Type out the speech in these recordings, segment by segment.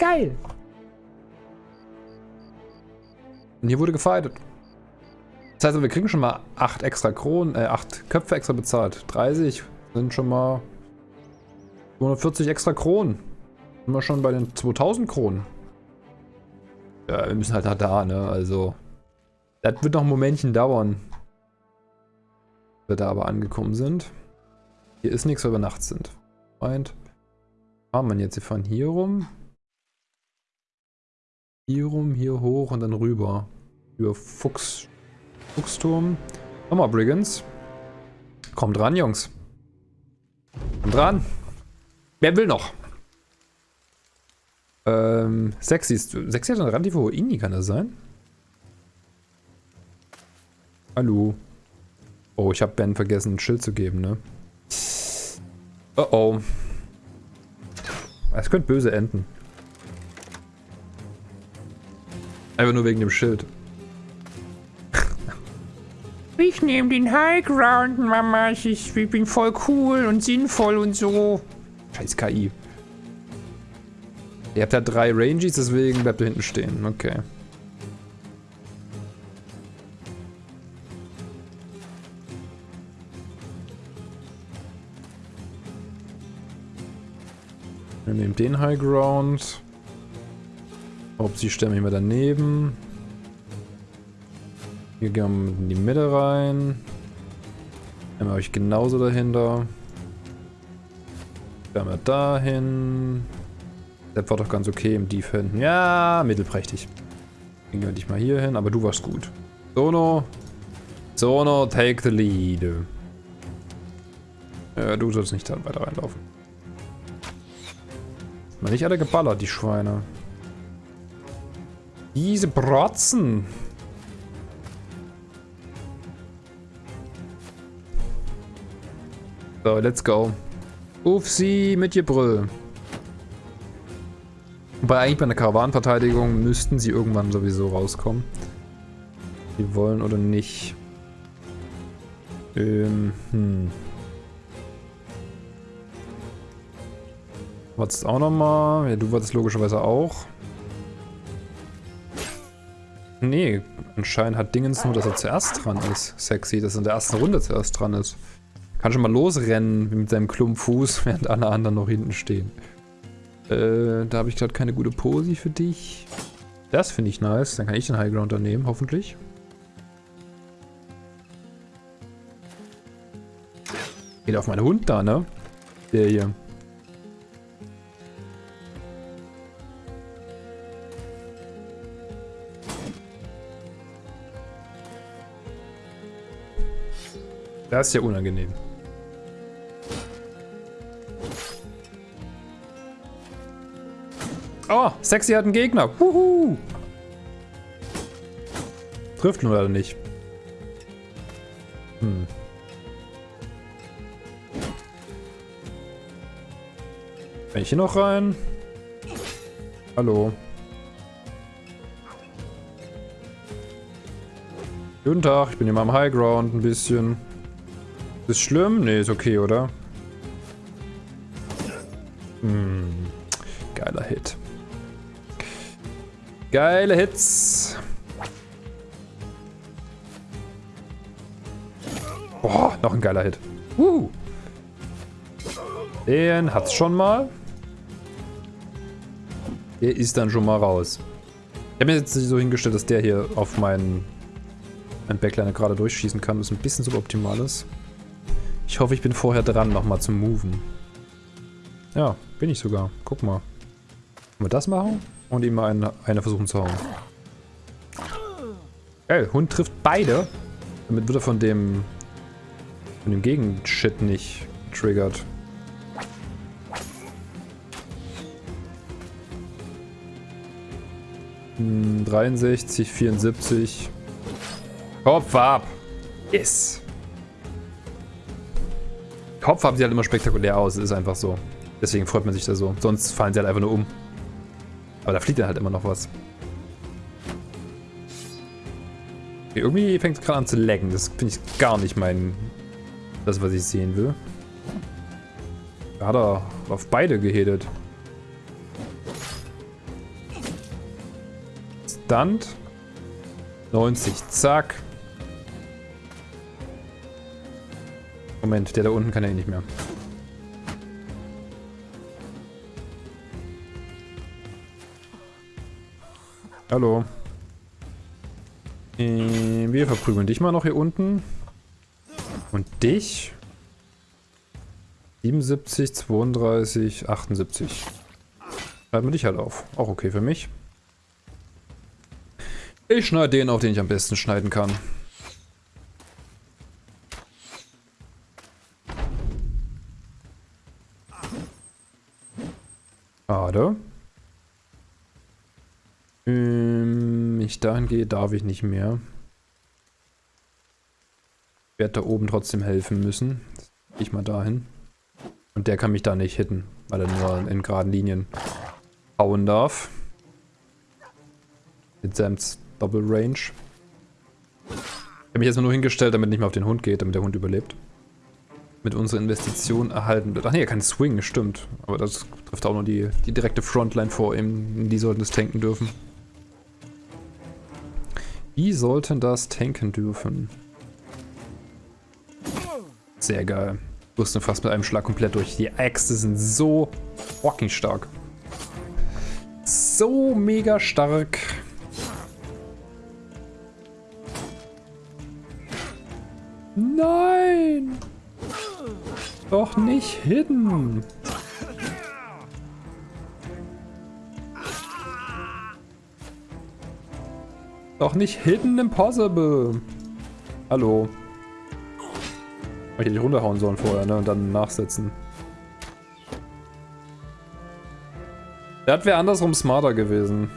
Geil. Und hier wurde gefightet. Das heißt, wir kriegen schon mal 8 extra Kronen, äh, 8 Köpfe extra bezahlt. 30 sind schon mal 240 extra Kronen. Sind wir schon bei den 2000 Kronen. Ja, wir müssen halt da, da ne, also. Das wird noch ein Momentchen dauern. Wir da aber angekommen sind. Hier ist nichts, weil wir nachts sind. Meint. Fahren wir jetzt? Wir fahren hier rum. Hier rum, hier hoch und dann rüber. Über Fuchs. Fuchsturm. Nochmal Brigands. Kommt ran, Jungs. Kommt ran. Wer will noch? Ähm, Sexy ist. Sexy hat eine relativ hohe Inni, kann das sein? Hallo. Oh, ich habe Ben vergessen, ein Schild zu geben, ne? Oh oh. Es könnte böse enden. Einfach nur wegen dem Schild. Ich nehme den High Ground, Mama. Ich, ich bin voll cool und sinnvoll und so. Scheiß KI. Ihr habt ja drei Rangies, deswegen bleibt ihr hinten stehen. Okay. Wir nehmen den High Ground. Ob sie stemmen immer daneben. Hier gehen wir in die Mitte rein. Einmal euch genauso dahinter. Dann wir dahin. Der war doch ganz okay im Defend. Ja, mittelprächtig. Gehen wir dich mal hier hin, aber du warst gut. Sono. Sono, take the lead. Ja, du sollst nicht da weiter reinlaufen. Mal nicht alle geballert, die Schweine. Diese Brotzen. So, let's go. Uff sie mit Gebrüll. Wobei eigentlich bei einer Karawanenverteidigung müssten sie irgendwann sowieso rauskommen. Die wollen oder nicht. Ähm, hm. Wolltest auch nochmal? Ja, du wolltest logischerweise auch. Nee, anscheinend hat Dingens nur, dass er zuerst dran ist. Sexy, dass er in der ersten Runde zuerst dran ist. Kann schon mal losrennen mit seinem Klumpfuß, während alle anderen noch hinten stehen. Äh, da habe ich gerade keine gute Posi für dich. Das finde ich nice. Dann kann ich den Highgrounder nehmen, hoffentlich. Geht auf meinen Hund da, ne? Der hier. Das ist ja unangenehm. Oh, Sexy hat einen Gegner. Wuhu. Trifft nur leider nicht. Hm. Kann ich hier noch rein? Hallo. Guten Tag, ich bin hier mal am Highground ein bisschen. Ist schlimm? Nee, ist okay, oder? Hm. Geiler Hit. Geile Hits. Boah, noch ein geiler Hit. Uh. Den hat's schon mal. Der ist dann schon mal raus. Ich habe mir jetzt so hingestellt, dass der hier auf meinen, meinen Backliner gerade durchschießen kann, was ein bisschen suboptimal ist. Ich hoffe, ich bin vorher dran, nochmal zu moven. Ja, bin ich sogar. Guck mal. Können wir das machen? Und ihm mal eine, versuchen zu hauen. Ey, Hund trifft beide. Damit wird er von dem von dem Gegenshit nicht getriggert. Hm, 63, 74. Kopf ab! Yes! Kopf haben sie halt immer spektakulär aus, ist einfach so. Deswegen freut man sich da so. Sonst fallen sie halt einfach nur um. Aber da fliegt dann halt immer noch was. Okay, irgendwie fängt es gerade an zu laggen. Das finde ich gar nicht mein... Das, was ich sehen will. Da hat er auf beide gehedet. stunt. 90, zack. Moment, der da unten kann ja eh nicht mehr. Hallo. Äh, wir verprügeln dich mal noch hier unten. Und dich? 77, 32, 78. Schreiben wir dich halt auf. Auch okay für mich. Ich schneide den auf, den ich am besten schneiden kann. Schade. Ähm, ich dahin gehe, darf ich nicht mehr. Ich werde da oben trotzdem helfen müssen. Ich mal dahin. Und der kann mich da nicht hitten, weil er nur in geraden Linien hauen darf. Mit Sams Double Range. Ich habe mich jetzt nur hingestellt, damit nicht mehr auf den Hund geht, damit der Hund überlebt. Mit unserer Investition erhalten wird. Ach nee, er kann swingen, stimmt. Aber das trifft auch nur die, die direkte Frontline vor ihm. Die sollten das tanken dürfen. Die sollten das tanken dürfen. Sehr geil. Rüsten fast mit einem Schlag komplett durch. Die Äxte sind so fucking stark. So mega stark. Nein! Doch nicht hidden! Doch nicht Hidden Impossible. Hallo. Hätte ich runterhauen sollen vorher, ne? Und dann nachsetzen. Das wäre andersrum smarter gewesen.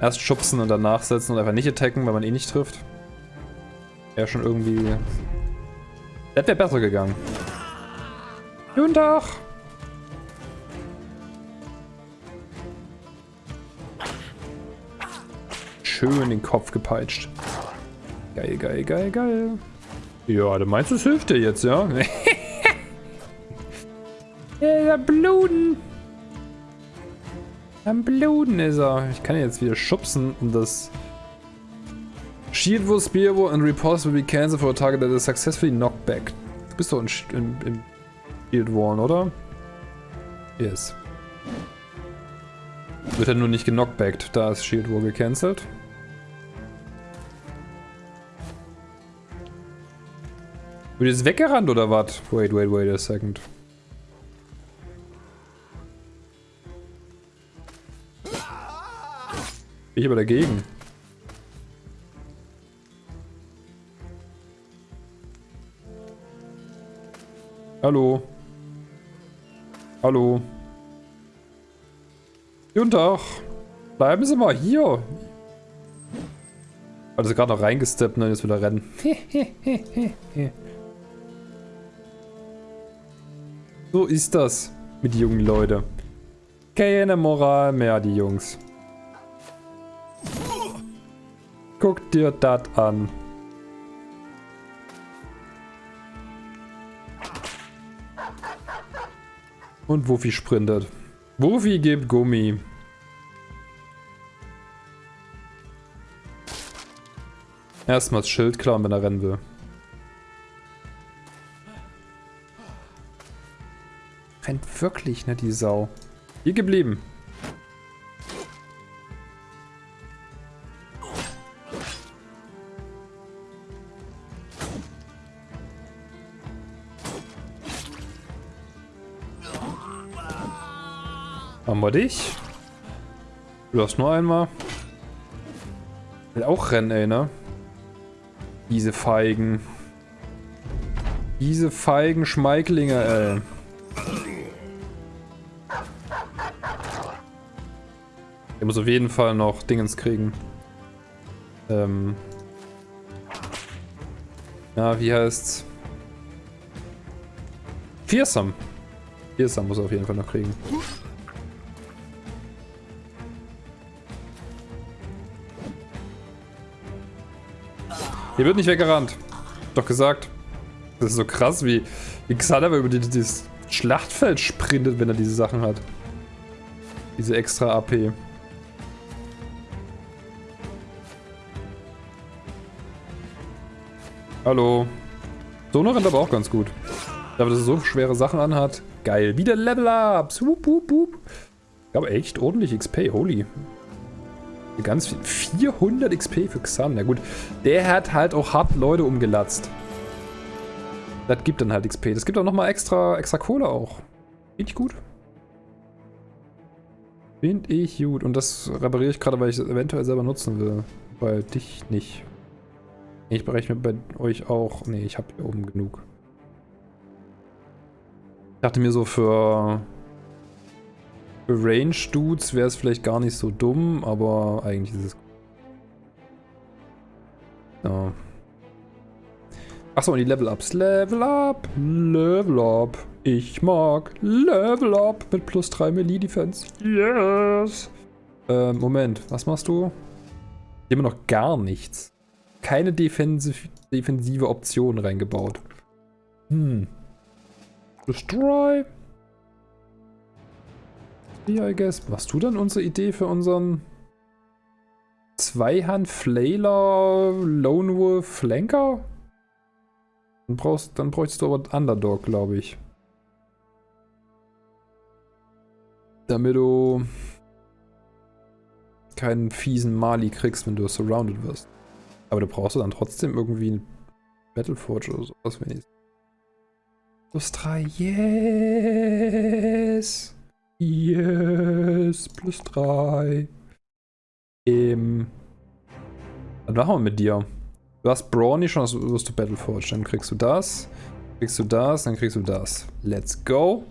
Erst schubsen und dann nachsetzen und einfach nicht attacken, weil man eh nicht trifft. Wäre schon irgendwie... Das wäre besser gegangen. Guten Tag! Schön den Kopf gepeitscht. Geil, geil, geil, geil. Ja, du meinst, es hilft dir jetzt, ja? ja, am Bluten. Am Bluten ist er. Ich kann jetzt wieder schubsen und das... Shield will spear will and repulse will be cancelled for a target that is successfully knocked back. Du bist doch in, in, Shield Wall, oder? Yes. Wird er nur nicht genockbackt. Da ist Shield Wall gecancelt. Wird jetzt weggerannt oder was? Wait, wait, wait a second. Ich aber dagegen. Hallo. Hallo. Guten Tag. Bleiben Sie mal hier. Sie gerade noch reingesteppt und dann jetzt wieder rennen. So ist das mit jungen Leuten. Keine Moral mehr, die Jungs. Guck dir das an. Und Wuffi sprintet. Wuffi gibt Gummi. Erstmal das Schild klauen, wenn er rennen will. Rennt wirklich, ne, die Sau. Hier geblieben. Haben wir dich? Du hast nur einmal. Will auch rennen, ey, ne? Diese Feigen. Diese feigen Schmeiklinge, ey. Der muss auf jeden Fall noch Dingens kriegen. Ähm. Ja, wie heißt's? Fearsome. Fearsome muss er auf jeden Fall noch kriegen. Hier wird nicht weggerannt. Doch gesagt. Das ist so krass, wie, wie Xanaver über dieses Schlachtfeld sprintet, wenn er diese Sachen hat. Diese extra AP. Hallo. Sono rennt aber auch ganz gut. Dafür, dass er so schwere Sachen anhat. Geil. Wieder Level-Ups. Wup, wup, wup. Ich habe echt ordentlich XP. Holy. Ganz viel. 400 XP für Xan. Na gut. Der hat halt auch hart Leute umgelatzt. Das gibt dann halt XP. Das gibt auch nochmal extra, extra Kohle auch. Finde ich gut. Finde ich gut. Und das repariere ich gerade, weil ich es eventuell selber nutzen will. Weil dich nicht. Ich berechne bei euch auch. Nee, ich habe hier oben genug. Ich dachte mir so für, für Range-Dudes wäre es vielleicht gar nicht so dumm, aber eigentlich ist es. Ja. Achso, und die Level-Ups. Level Up, Level Up. Ich mag Level Up mit plus 3 Melee-Defense. Yes. Äh, Moment, was machst du? Immer noch gar nichts keine defensiv, defensive Option reingebaut. Hm. Destroy. Ja, I guess. Machst du dann unsere Idee für unseren Zweihand Flailer Lone Wolf Flanker? Dann brauchst dann bräuchtest du aber Underdog, glaube ich. Damit du keinen fiesen Mali kriegst, wenn du surrounded wirst. Aber du brauchst dann trotzdem irgendwie ein Battleforge oder sowas wenigstens. Plus 3, yes! Yes, plus 3. Ähm. Was machen wir mit dir? Du hast Brawny schon, also wirst du Battleforge. Dann kriegst du das, kriegst du das, dann kriegst du das. Let's go.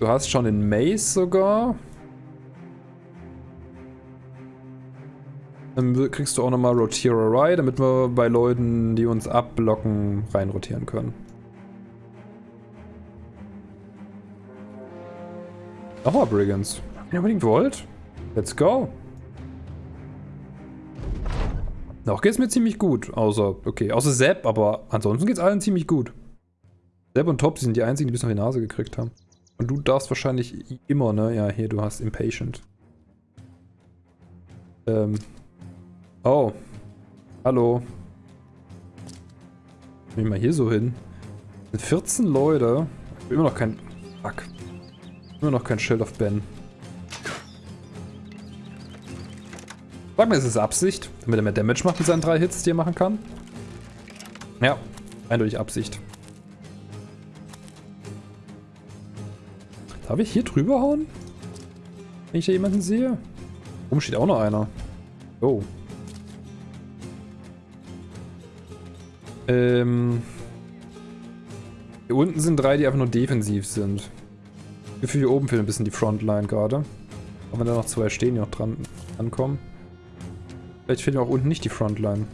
Du hast schon den Maze sogar. Dann kriegst du auch nochmal Rotierer damit wir bei Leuten, die uns abblocken, reinrotieren können. Nochmal Brigands. Wenn ihr unbedingt wollt. Let's go. Noch geht's mir ziemlich gut. Außer, okay, außer Sepp, aber ansonsten geht's allen ziemlich gut. Sepp und Top sind die einzigen, die bis auf die Nase gekriegt haben. Und du darfst wahrscheinlich immer, ne? Ja, hier, du hast Impatient. Ähm, Oh. Hallo. Nehmen wir hier so hin. Mit 14 Leute. Immer noch kein... Fuck. Immer noch kein Shield of Ben. Sag mir, ist es Absicht? Damit er mehr Damage macht mit seinen drei Hits, die er machen kann? Ja, eindeutig Absicht. Darf ich hier drüber hauen? Wenn ich da jemanden sehe? Oben steht auch noch einer. Oh. Ähm. Hier unten sind drei, die einfach nur defensiv sind. Gefühl, hier oben fehlt ein bisschen die Frontline gerade. Aber wenn da noch zwei stehen, die noch dran ankommen. Vielleicht fehlt mir auch unten nicht die Frontline.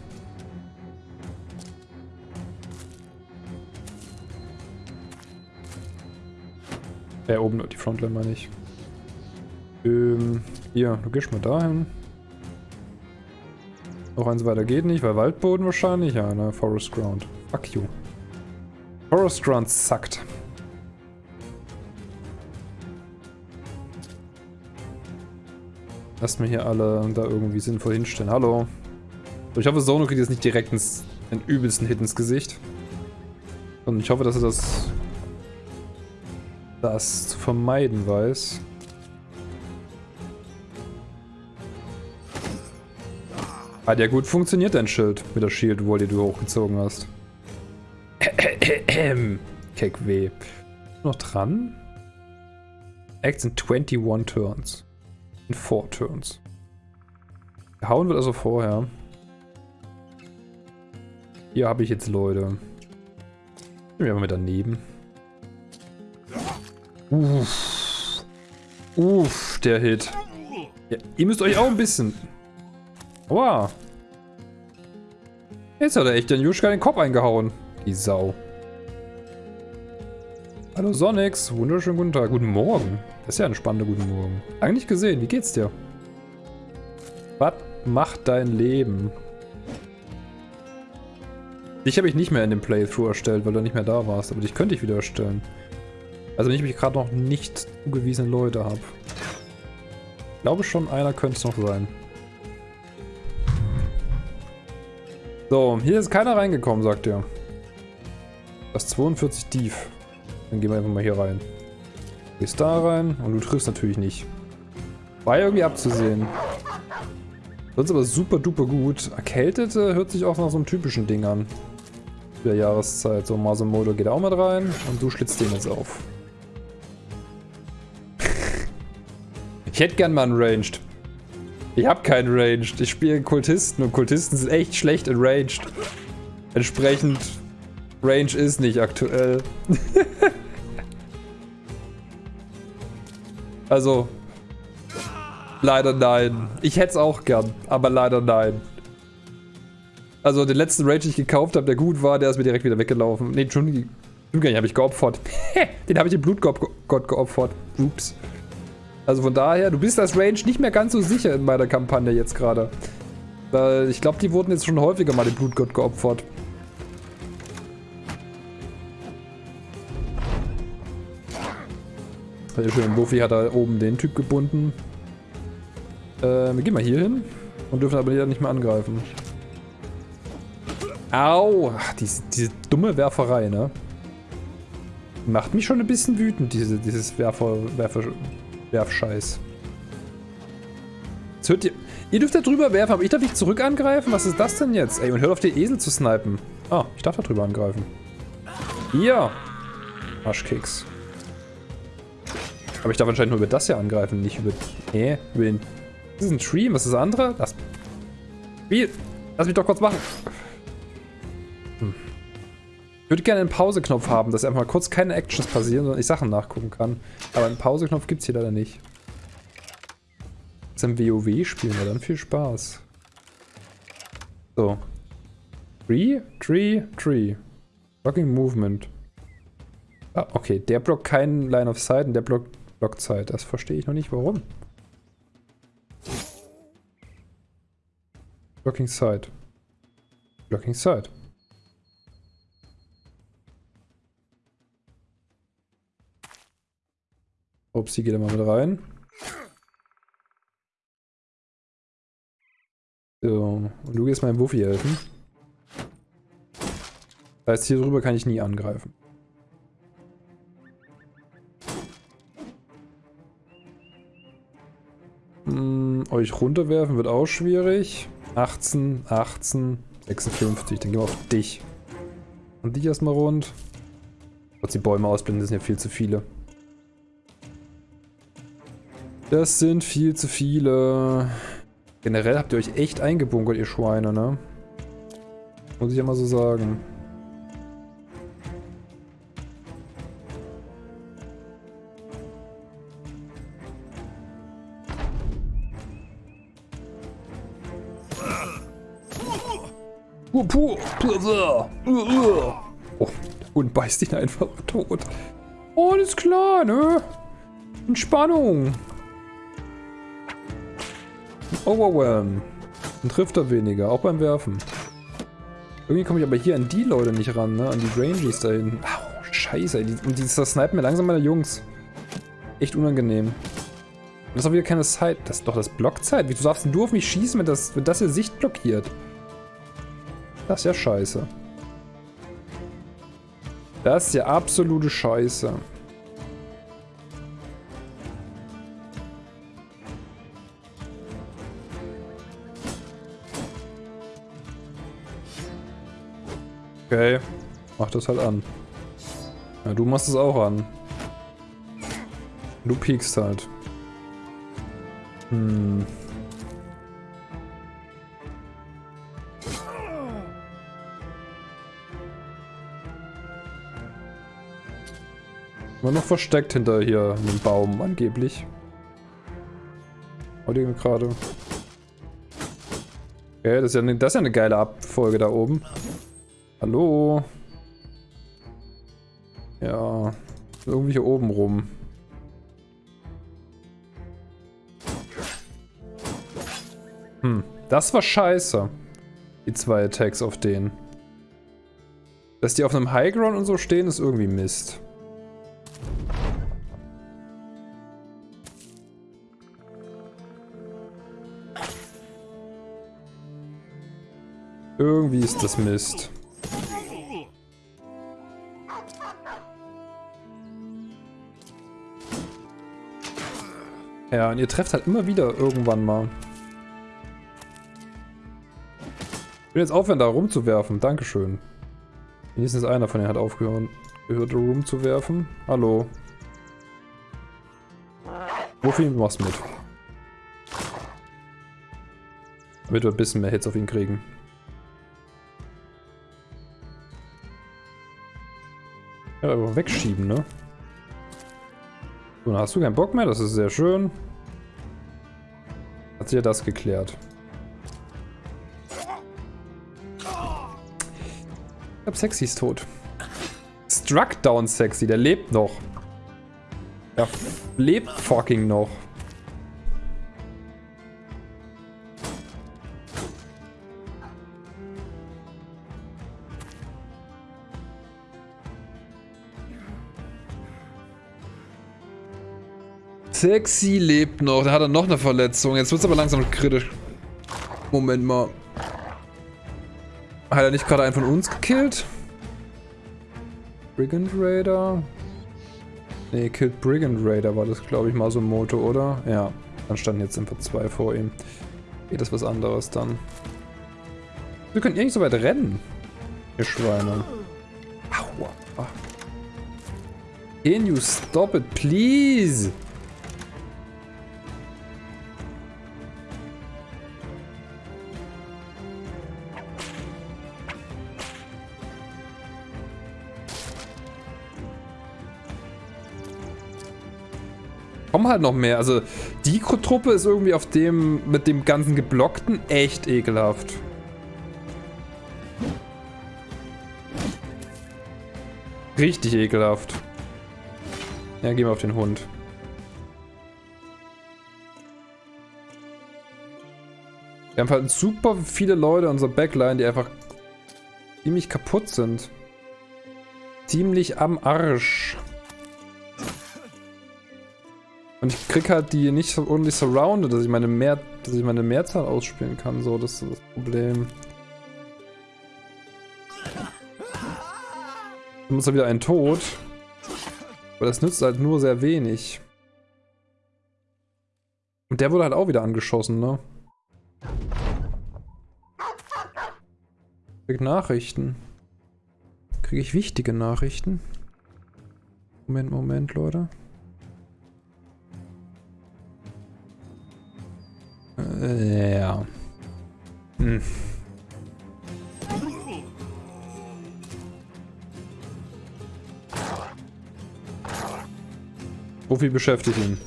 Äh, oben die Frontline meine ich. Ähm, hier, du gehst mal dahin. Noch eins weiter geht nicht, weil Waldboden wahrscheinlich. Ja, ne, Forest Ground. Fuck you. Forest Ground suckt. Lasst mir hier alle da irgendwie sinnvoll hinstellen. Hallo. Ich hoffe, Sono kriegt jetzt nicht direkt ins, den übelsten Hit ins Gesicht. Und ich hoffe, dass er das, das zu vermeiden weiß. Hat ja gut funktioniert, dein Schild mit der Shield Wall, die du hochgezogen hast. Keck weh. Noch dran? Acts in 21 Turns. In 4 Turns. Gehauen wird also vorher. Hier habe ich jetzt Leute. Ich bin einfach mit daneben. Uff. Uff, der Hit. Ja, ihr müsst euch auch ein bisschen... Wow. Jetzt hat er echt den Juschka den Kopf eingehauen. Die Sau. Hallo Sonix, wunderschönen guten Tag. Guten Morgen. Das ist ja ein spannender guten Morgen. Nicht gesehen, wie geht's dir? Was macht dein Leben? Dich habe ich nicht mehr in dem Playthrough erstellt, weil du nicht mehr da warst. Aber dich könnte ich wieder erstellen. Also wenn ich mich gerade noch nicht zugewiesene Leute habe. Ich glaube schon, einer könnte es noch sein. So, hier ist keiner reingekommen, sagt er. Das ist 42 tief. Dann gehen wir einfach mal hier rein. Gehst da rein und du triffst natürlich nicht. War ja irgendwie abzusehen. Sonst aber super duper gut. Erkältete hört sich auch nach so einem typischen Ding an. Der Jahreszeit. So, Masamodo geht auch mit rein und du schlitzt den jetzt auf. ich hätte gern mal einen Ranged. Ich habe keinen Ranged. Ich spiele Kultisten und Kultisten sind echt schlecht in Ranged. Entsprechend Range ist nicht aktuell. also, leider nein. Ich hätte es auch gern, aber leider nein. Also den letzten Rage, den ich gekauft habe, der gut war, der ist mir direkt wieder weggelaufen. Ne, Entschuldigung, den habe ich geopfert. den habe ich dem Blutgott geopfert. Ups. Also von daher, du bist als Range nicht mehr ganz so sicher in meiner Kampagne jetzt gerade. Weil ich glaube, die wurden jetzt schon häufiger mal dem Blutgott geopfert. Sehr schön. Buffy hat da oben den Typ gebunden. Äh, wir gehen mal hier hin und dürfen aber nicht mehr angreifen. Au! Ach, diese, diese dumme Werferei, ne? Macht mich schon ein bisschen wütend, diese, dieses Werfer, Werfer, Werfscheiß. Jetzt hört ihr, ihr dürft da drüber werfen, aber ich darf nicht zurück angreifen? Was ist das denn jetzt? Ey, und hört auf den Esel zu snipen. Ah, ich darf da drüber angreifen. Hier. Arschkeks. Aber ich darf anscheinend nur über das hier angreifen, nicht über... Nee, über den... Das ist ein Tree, was ist das andere? Das... Spiel! Lass mich doch kurz machen. Ich würde gerne einen Pause-Knopf haben, dass einfach mal kurz keine Actions passieren, sondern ich Sachen nachgucken kann. Aber einen Pause-Knopf gibt es hier leider nicht. Ist ein WoW spielen, ja dann viel Spaß. So. Tree, Tree, Tree. Blocking Movement. Ah, okay. Der blockt keinen Line of Sight und der blockt Blockzeit. Das verstehe ich noch nicht, warum. Blocking Side. Blocking Side. Upsi, geht mal mit rein. So, und du gehst meinem Wuffi helfen. Das heißt, hier drüber kann ich nie angreifen. Hm, euch runterwerfen wird auch schwierig. 18, 18, 56. Dann gehen wir auf dich. Und dich erstmal rund. Trotz die Bäume ausblenden, das sind ja viel zu viele. Das sind viel zu viele. Generell habt ihr euch echt eingebunkert, ihr Schweine, ne? Muss ich ja mal so sagen. Oh, Hund beißt ihn einfach tot. Alles klar, ne? Entspannung. Overwhelm. Dann trifft er weniger, auch beim Werfen. Irgendwie komme ich aber hier an die Leute nicht ran, ne? An die Rangies da hinten. Au, scheiße, die, und die snipen mir langsam meine Jungs. Echt unangenehm. Das ist auch wieder keine Zeit. Das ist doch das Blockzeit. Wieso darfst du auf mich schießen, wenn das, wenn das hier Sicht blockiert? Das ist ja scheiße. Das ist ja absolute Scheiße. Okay, mach das halt an. Ja, du machst es auch an. Du piekst halt. Hm. War noch versteckt hinter hier einem Baum angeblich. Heute gerade. Okay, das ist, ja das ist ja eine geile Abfolge da oben. Hallo? Ja, irgendwie hier oben rum. Hm, das war scheiße. Die zwei Attacks auf den. Dass die auf einem Highground und so stehen, ist irgendwie Mist. Irgendwie ist das Mist. Ja, und ihr trefft halt immer wieder irgendwann mal. Ich will jetzt aufhören, da rumzuwerfen. Dankeschön. Wenigstens einer von denen hat aufgehört, gehört, rumzuwerfen. Hallo. Wofür machst du mit? Damit wir ein bisschen mehr Hits auf ihn kriegen. Ja, aber wegschieben, ne? So, hast du keinen Bock mehr, das ist sehr schön. Hat sich ja das geklärt. Ich hab Sexy ist tot. Struck down Sexy, der lebt noch. Der lebt fucking noch. Sexy lebt noch. Der hat dann noch eine Verletzung. Jetzt wird es aber langsam kritisch. Moment mal. Hat er nicht gerade einen von uns gekillt? Brigand Raider? Ne, Killed Brigand Raider war das, glaube ich, mal so ein Motto, oder? Ja. Dann standen jetzt einfach zwei vor ihm. Geht das was anderes dann. Wir können ihr nicht so weit rennen. Ihr Schweine. Aua. Can you stop it, please? Kommen halt noch mehr. Also die Truppe ist irgendwie auf dem, mit dem ganzen Geblockten echt ekelhaft. Richtig ekelhaft. Ja, gehen wir auf den Hund. Wir haben halt super viele Leute in unserer Backline, die einfach ziemlich kaputt sind. Ziemlich am Arsch. Und ich krieg halt die nicht so ordentlich surrounded, dass ich meine mehr, dass ich meine Mehrzahl ausspielen kann. So, das ist das Problem. Dann muss er wieder ein Tod. Aber das nützt halt nur sehr wenig. Und der wurde halt auch wieder angeschossen, ne? Krieg Nachrichten. Kriege ich wichtige Nachrichten? Moment, Moment, Leute. Ja. Hm. Viel beschäftigt ihn.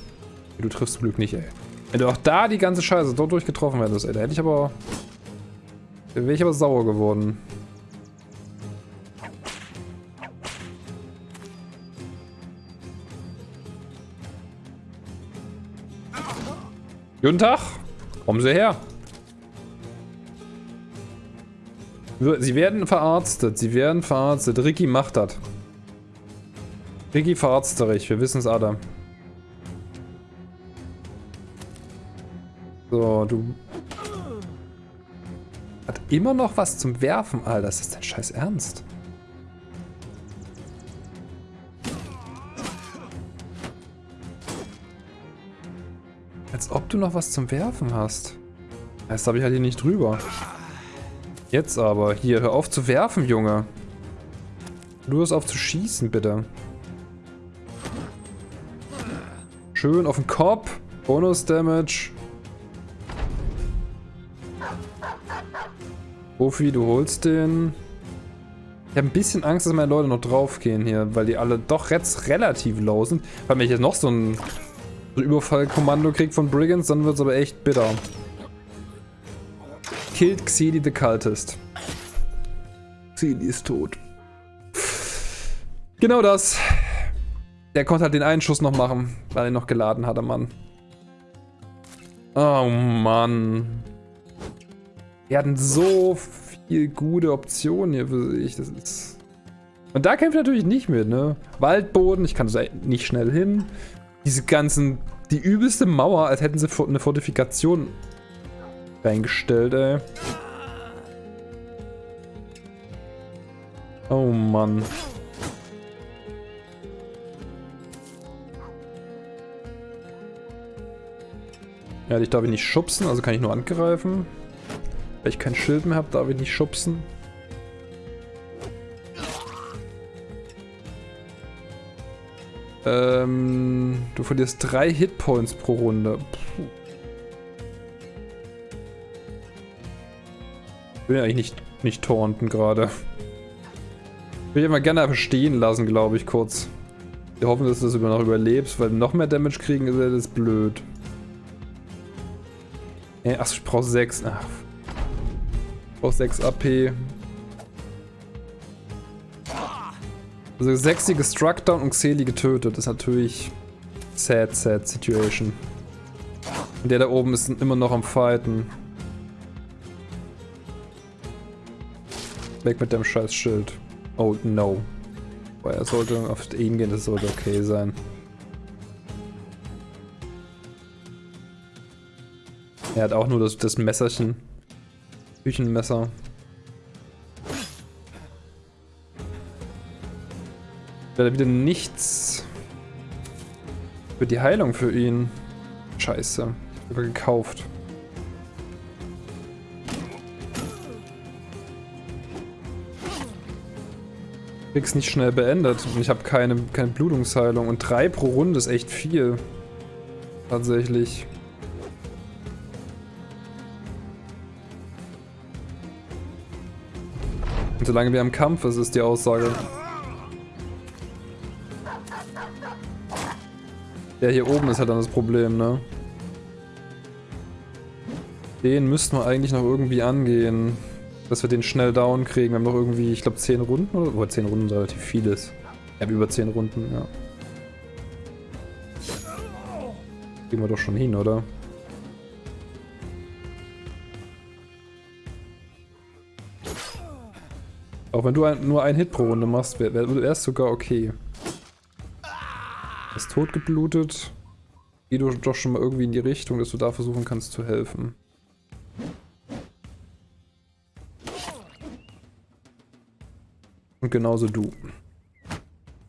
Du triffst zum Glück nicht, ey. Wenn du auch da die ganze Scheiße dort durchgetroffen hättest, ey, da hätte ich aber... Da wäre ich aber sauer geworden. Guten Tag. Kommen Sie her. Sie werden verarztet. Sie werden verarztet. Ricky macht das. Ricky verarztet Wir wissen es alle. So, du... Hat immer noch was zum Werfen, Alter. Das ist dein scheiß Ernst. Als ob du noch was zum Werfen hast. Das habe ich halt hier nicht drüber. Jetzt aber. Hier, hör auf zu werfen, Junge. Du hörst auf zu schießen, bitte. Schön auf den Kopf. Bonus Damage. Profi, du holst den. Ich habe ein bisschen Angst, dass meine Leute noch draufgehen hier, weil die alle doch relativ low sind. Weil wenn ich jetzt noch so ein Überfallkommando kriegt von Brigands, dann wird es aber echt bitter. Killed Xedi the Cultist. Xedi ist tot. Genau das. Der konnte halt den einen Schuss noch machen, weil er noch geladen hatte, Mann. Oh Mann. Wir hatten so viel gute Optionen hier für sich. Das ist... Und da kämpft natürlich nicht mit, ne? Waldboden, ich kann nicht schnell hin. Diese ganzen, die übelste Mauer, als hätten sie eine Fortifikation reingestellt, ey. Oh Mann. Ja, ich darf ihn nicht schubsen, also kann ich nur angreifen. Weil ich kein Schild mehr habe, darf ich nicht schubsen. Ähm, du verlierst drei Hitpoints pro Runde. Ich will ja eigentlich nicht, nicht taunten gerade. Ich will immer gerne stehen lassen, glaube ich, kurz. Wir hoffen, dass du das noch überlebst, weil noch mehr Damage kriegen ist ja das blöd. Äh, achso, ich brauche 6. Ach. Ich brauche 6 AP. Also sechsige Struckdown und Xeli getötet. Das ist natürlich sad, sad Situation. Und der da oben ist immer noch am Fighten. Weg mit dem scheiß Schild. Oh no. Boah, er sollte auf ihn gehen, das sollte okay sein. Er hat auch nur das, das Messerchen. Küchenmesser. Wäre wieder nichts für die Heilung für ihn. Scheiße. Ich habe gekauft. Krieg's nicht schnell beendet. Und ich habe keine, keine Blutungsheilung. Und drei pro Runde ist echt viel. Tatsächlich. Und solange wir im Kampf ist, ist die Aussage. Der hier oben ist halt dann das Problem, ne? Den müssten wir eigentlich noch irgendwie angehen. Dass wir den schnell down kriegen. Wir haben noch irgendwie, ich glaube 10 Runden oder? Boah, 10 Runden ist relativ vieles. Habe über 10 Runden, ja. Gehen wir doch schon hin, oder? Auch wenn du ein, nur einen Hit pro Runde machst, wäre wär, wär sogar okay. Ist totgeblutet. Geh du doch schon mal irgendwie in die Richtung, dass du da versuchen kannst zu helfen. Und genauso du.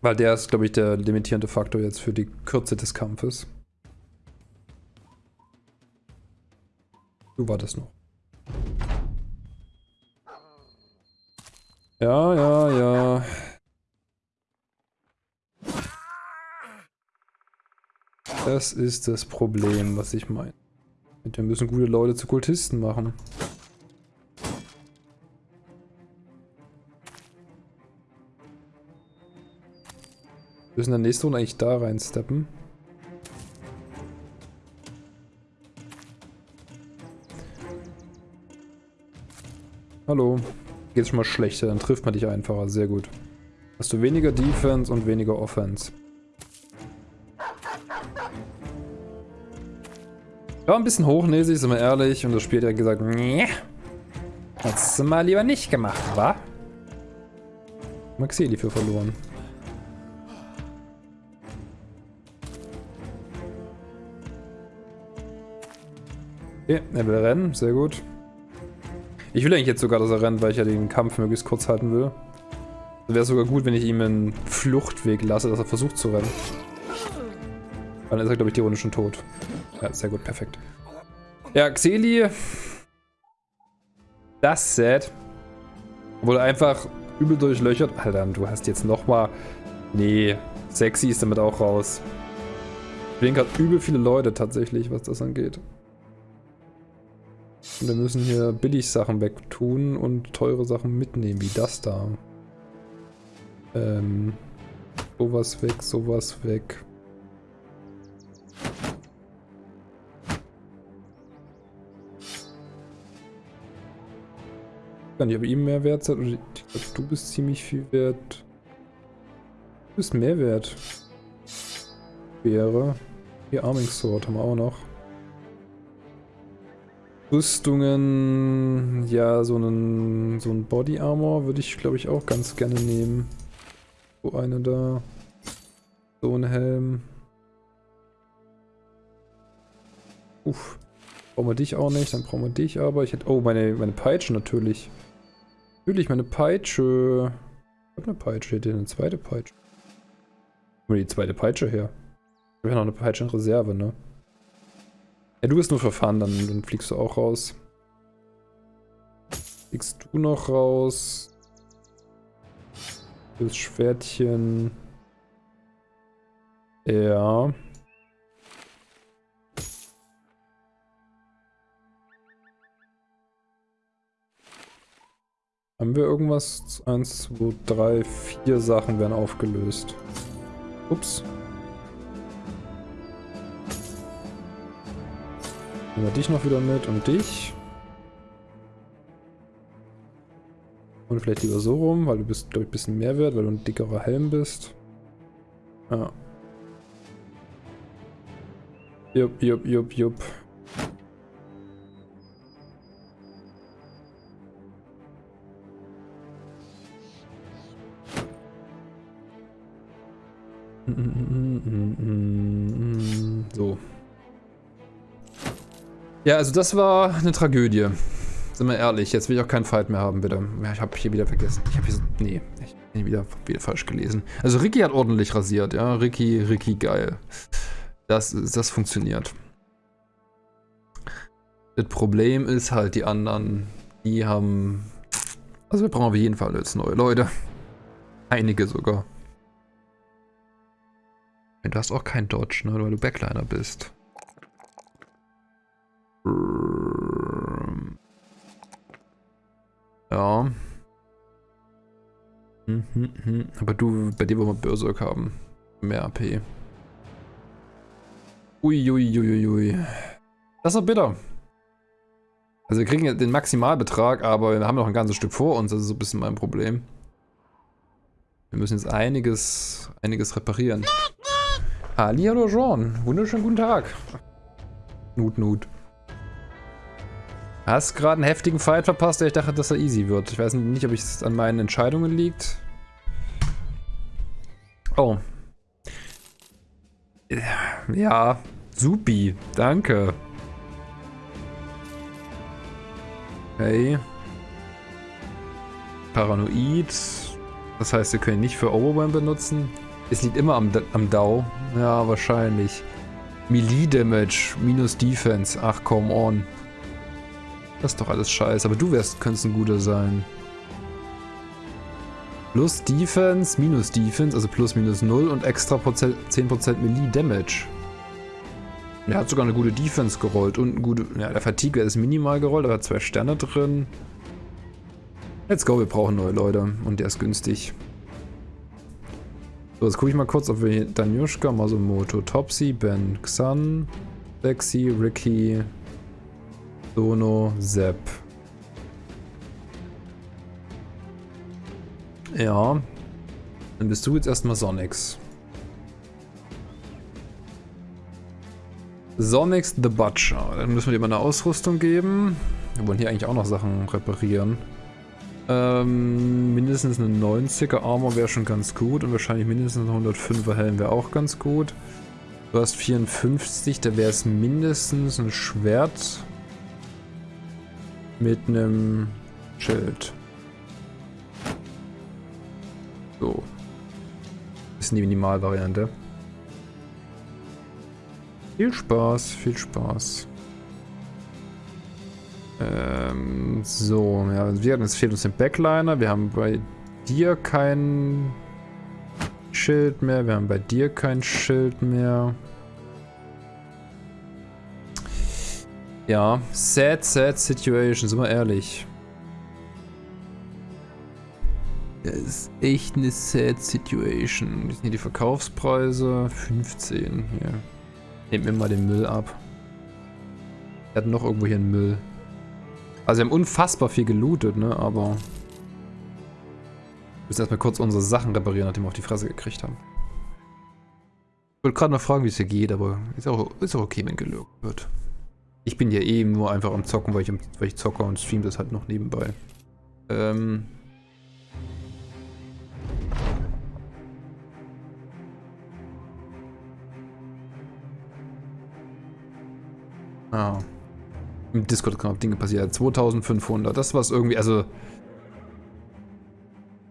Weil der ist, glaube ich, der limitierende Faktor jetzt für die Kürze des Kampfes. Du war das noch. Ja, ja, ja. Das ist das Problem, was ich meine. Wir müssen gute Leute zu Kultisten machen. Wir müssen in der nächsten Runde eigentlich da reinsteppen. Hallo. Geht schon mal schlechter, dann trifft man dich einfacher. Sehr gut. Hast du weniger Defense und weniger Offense. War ein bisschen hochnäsig, sind wir ehrlich. Und das Spiel hat gesagt, nee. Hättest du mal lieber nicht gemacht, wa? Maxeli für verloren. Okay, er will rennen, sehr gut. Ich will eigentlich jetzt sogar, dass er rennt, weil ich ja den Kampf möglichst kurz halten will. Wäre sogar gut, wenn ich ihm einen Fluchtweg lasse, dass er versucht zu rennen. Dann ist er, glaube ich, die Runde schon tot. Ja, sehr gut, perfekt. Ja, Xeli. Das sad. Wurde einfach übel durchlöchert. Alter, du hast jetzt nochmal... Nee, sexy ist damit auch raus. Ich bin gerade übel viele Leute tatsächlich, was das angeht. Und wir müssen hier billig Sachen wegtun und teure Sachen mitnehmen, wie das da. Ähm, sowas weg, sowas weg. Ich weiß nicht, ob ihm mehr wert seid. Ich glaube, du bist ziemlich viel wert. Du bist mehr wert. Wäre. Hier Arming Sword haben wir auch noch. Rüstungen, ja, so einen, so ein Body Armor würde ich, glaube ich, auch ganz gerne nehmen. So eine da. So ein Helm. Uff. Brauchen wir dich auch nicht, dann brauchen wir dich aber. Ich hätte, oh, meine, meine Peitsche natürlich. Natürlich, meine Peitsche. Ich hab eine Peitsche, hier eine zweite Peitsche. Wo die zweite Peitsche her? Ich habe ja noch eine Peitsche in Reserve, ne? Ja, du bist nur verfahren, dann, dann fliegst du auch raus. Fliegst du noch raus? Das Schwertchen. Ja. Haben wir irgendwas? Eins, zwei, drei, vier Sachen werden aufgelöst. Ups. Nehmen wir dich noch wieder mit und dich. Und vielleicht lieber so rum, weil du bist, glaube ich, ein bisschen mehr wert, weil du ein dickerer Helm bist. Ja. Jupp, jupp, jupp, jupp. So. Ja, also das war eine Tragödie. Sind wir ehrlich, jetzt will ich auch keinen Fight mehr haben, bitte. Ja, ich habe hier wieder vergessen. Ich habe hier so, nee, ich bin wieder, wieder falsch gelesen. Also Ricky hat ordentlich rasiert, ja. Ricky, Ricky, geil. Das, das funktioniert. Das Problem ist halt, die anderen, die haben... Also wir brauchen auf jeden Fall jetzt neue Leute. Einige sogar. Du hast auch kein Dodge, ne, weil du Backliner bist. Ja. Hm, hm, hm. Aber du, bei dir wollen wir Berserk haben. Mehr AP. Uiuiuiui. Ui, ui. Das ist doch bitter. Also wir kriegen den Maximalbetrag, aber wir haben noch ein ganzes Stück vor uns. Das ist so ein bisschen mein Problem. Wir müssen jetzt einiges, einiges reparieren. Hallihallo Jean. Wunderschönen guten Tag. Nut, Nut. Hast gerade einen heftigen Fight verpasst, der ich dachte, dass er easy wird. Ich weiß nicht, ob es an meinen Entscheidungen liegt. Oh. Ja, supi. Danke. Okay. Paranoid. Das heißt, wir können ihn nicht für Overwhelm benutzen. Es liegt immer am, am DAO. Ja, wahrscheinlich. Melee Damage minus Defense. Ach, come on. Das ist doch alles scheiße. Aber du wärst, könntest ein guter sein. Plus Defense, minus Defense, also plus minus 0 und extra 10% Melee Damage. Er hat sogar eine gute Defense gerollt und ein gute. Ja, der Fatigue ist minimal gerollt, aber hat zwei Sterne drin. Let's go, wir brauchen neue Leute und der ist günstig. So, jetzt gucke ich mal kurz, ob wir hier Danyushka, Masumoto, Topsy, Ben, Xan, Lexi, Ricky, Sono, Sepp. Ja. Dann bist du jetzt erstmal Sonics. Sonics the Butcher. Dann müssen wir dir mal eine Ausrüstung geben. Wir wollen hier eigentlich auch noch Sachen reparieren. Ähm, mindestens eine 90er Armor wäre schon ganz gut und wahrscheinlich mindestens ein 105er Helm wäre auch ganz gut. Du hast 54, da wäre es mindestens ein Schwert mit einem Schild. So. Das ist die Minimalvariante. Viel Spaß, viel Spaß. Ähm, so, ja, es fehlt uns den Backliner. Wir haben bei dir kein Schild mehr. Wir haben bei dir kein Schild mehr. Ja, sad, sad situation, sind wir ehrlich. Das ist echt eine sad situation. Das sind hier die Verkaufspreise. 15 hier. Nehmt mir mal den Müll ab. Wir hatten noch irgendwo hier einen Müll. Also wir haben unfassbar viel gelootet, ne, aber... Wir müssen erstmal kurz unsere Sachen reparieren, nachdem wir auf die Fresse gekriegt haben. Ich wollte gerade noch fragen, wie es hier geht, aber ist auch, ist auch okay, wenn gelögt wird. Ich bin ja eh nur einfach am Zocken, weil ich, weil ich zocke und stream das halt noch nebenbei. Ähm... Ah. Im Discord auch Dinge passieren. 2500, das war es irgendwie, also...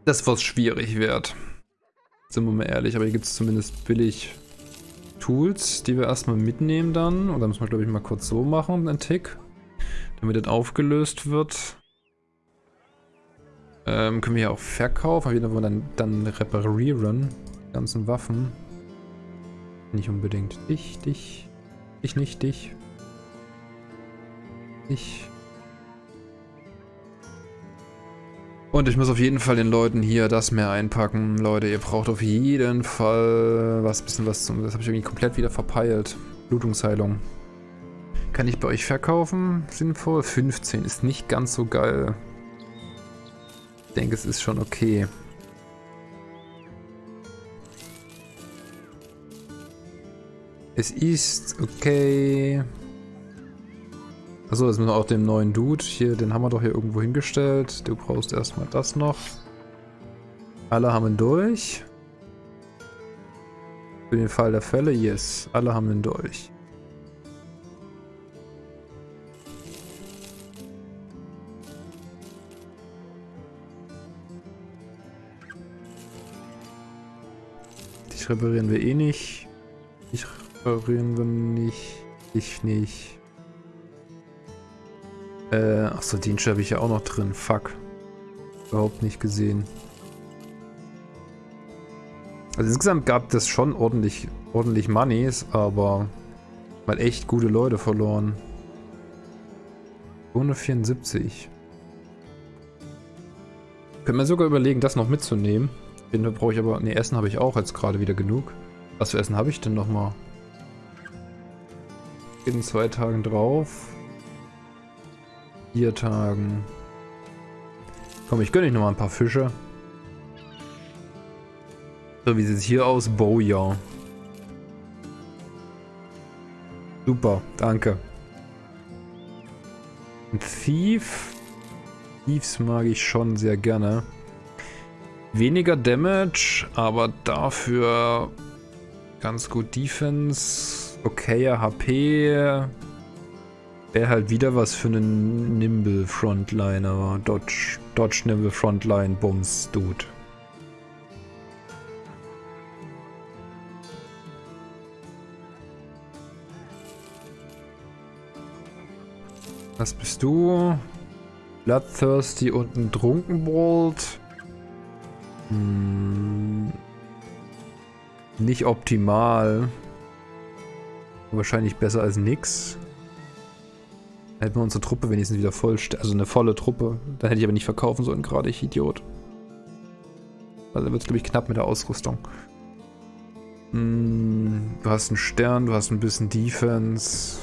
Das was schwierig wird. Sind wir mal ehrlich, aber hier gibt es zumindest billig Tools, die wir erstmal mitnehmen dann. Und dann müssen wir, glaube ich, mal kurz so machen, einen Tick. Damit das aufgelöst wird. Ähm, können wir hier auch verkaufen. Auf jeden Fall dann, dann reparieren. Die ganzen Waffen. Nicht unbedingt. Dich, dich. Ich nicht, dich. Ich. Und ich muss auf jeden Fall den Leuten hier das mehr einpacken. Leute, ihr braucht auf jeden Fall was, bisschen was zum... Das habe ich irgendwie komplett wieder verpeilt. Blutungsheilung. Kann ich bei euch verkaufen? Sinnvoll? 15 ist nicht ganz so geil. Ich denke, es ist schon okay. Es ist okay. Achso, jetzt müssen wir auch den neuen Dude hier, den haben wir doch hier irgendwo hingestellt. Du brauchst erstmal das noch. Alle haben ihn durch. Für den Fall der Fälle, yes. Alle haben ihn durch. Dich reparieren wir eh nicht. Ich reparieren wir nicht. Ich nicht. Äh, achso, den habe ich ja auch noch drin. Fuck. Überhaupt nicht gesehen. Also insgesamt gab das schon ordentlich, ordentlich Moneys, aber mal echt gute Leute verloren. 274. Können wir sogar überlegen, das noch mitzunehmen. Den brauche ich aber... Ne, Essen habe ich auch jetzt gerade wieder genug. Was für Essen habe ich denn nochmal? In zwei Tagen drauf. Vier Tagen. Komm, ich gönne euch nochmal ein paar Fische. So, wie sieht es hier aus? Bowja. Super, danke. Ein Thief. Thieves mag ich schon sehr gerne. Weniger Damage, aber dafür ganz gut Defense. Okayer HP. Wäre halt wieder was für einen Nimble Frontliner. Dodge, Dodge Nimble Frontline Bums Dude. Was bist du? Bloodthirsty und ein Trunkenbolt. Hm. Nicht optimal. Wahrscheinlich besser als nix. Hätten wir unsere Truppe wenigstens wieder voll, also eine volle Truppe. Dann hätte ich aber nicht verkaufen sollen gerade, ich Idiot. Also wird es glaube ich knapp mit der Ausrüstung. Hm, du hast einen Stern, du hast ein bisschen Defense.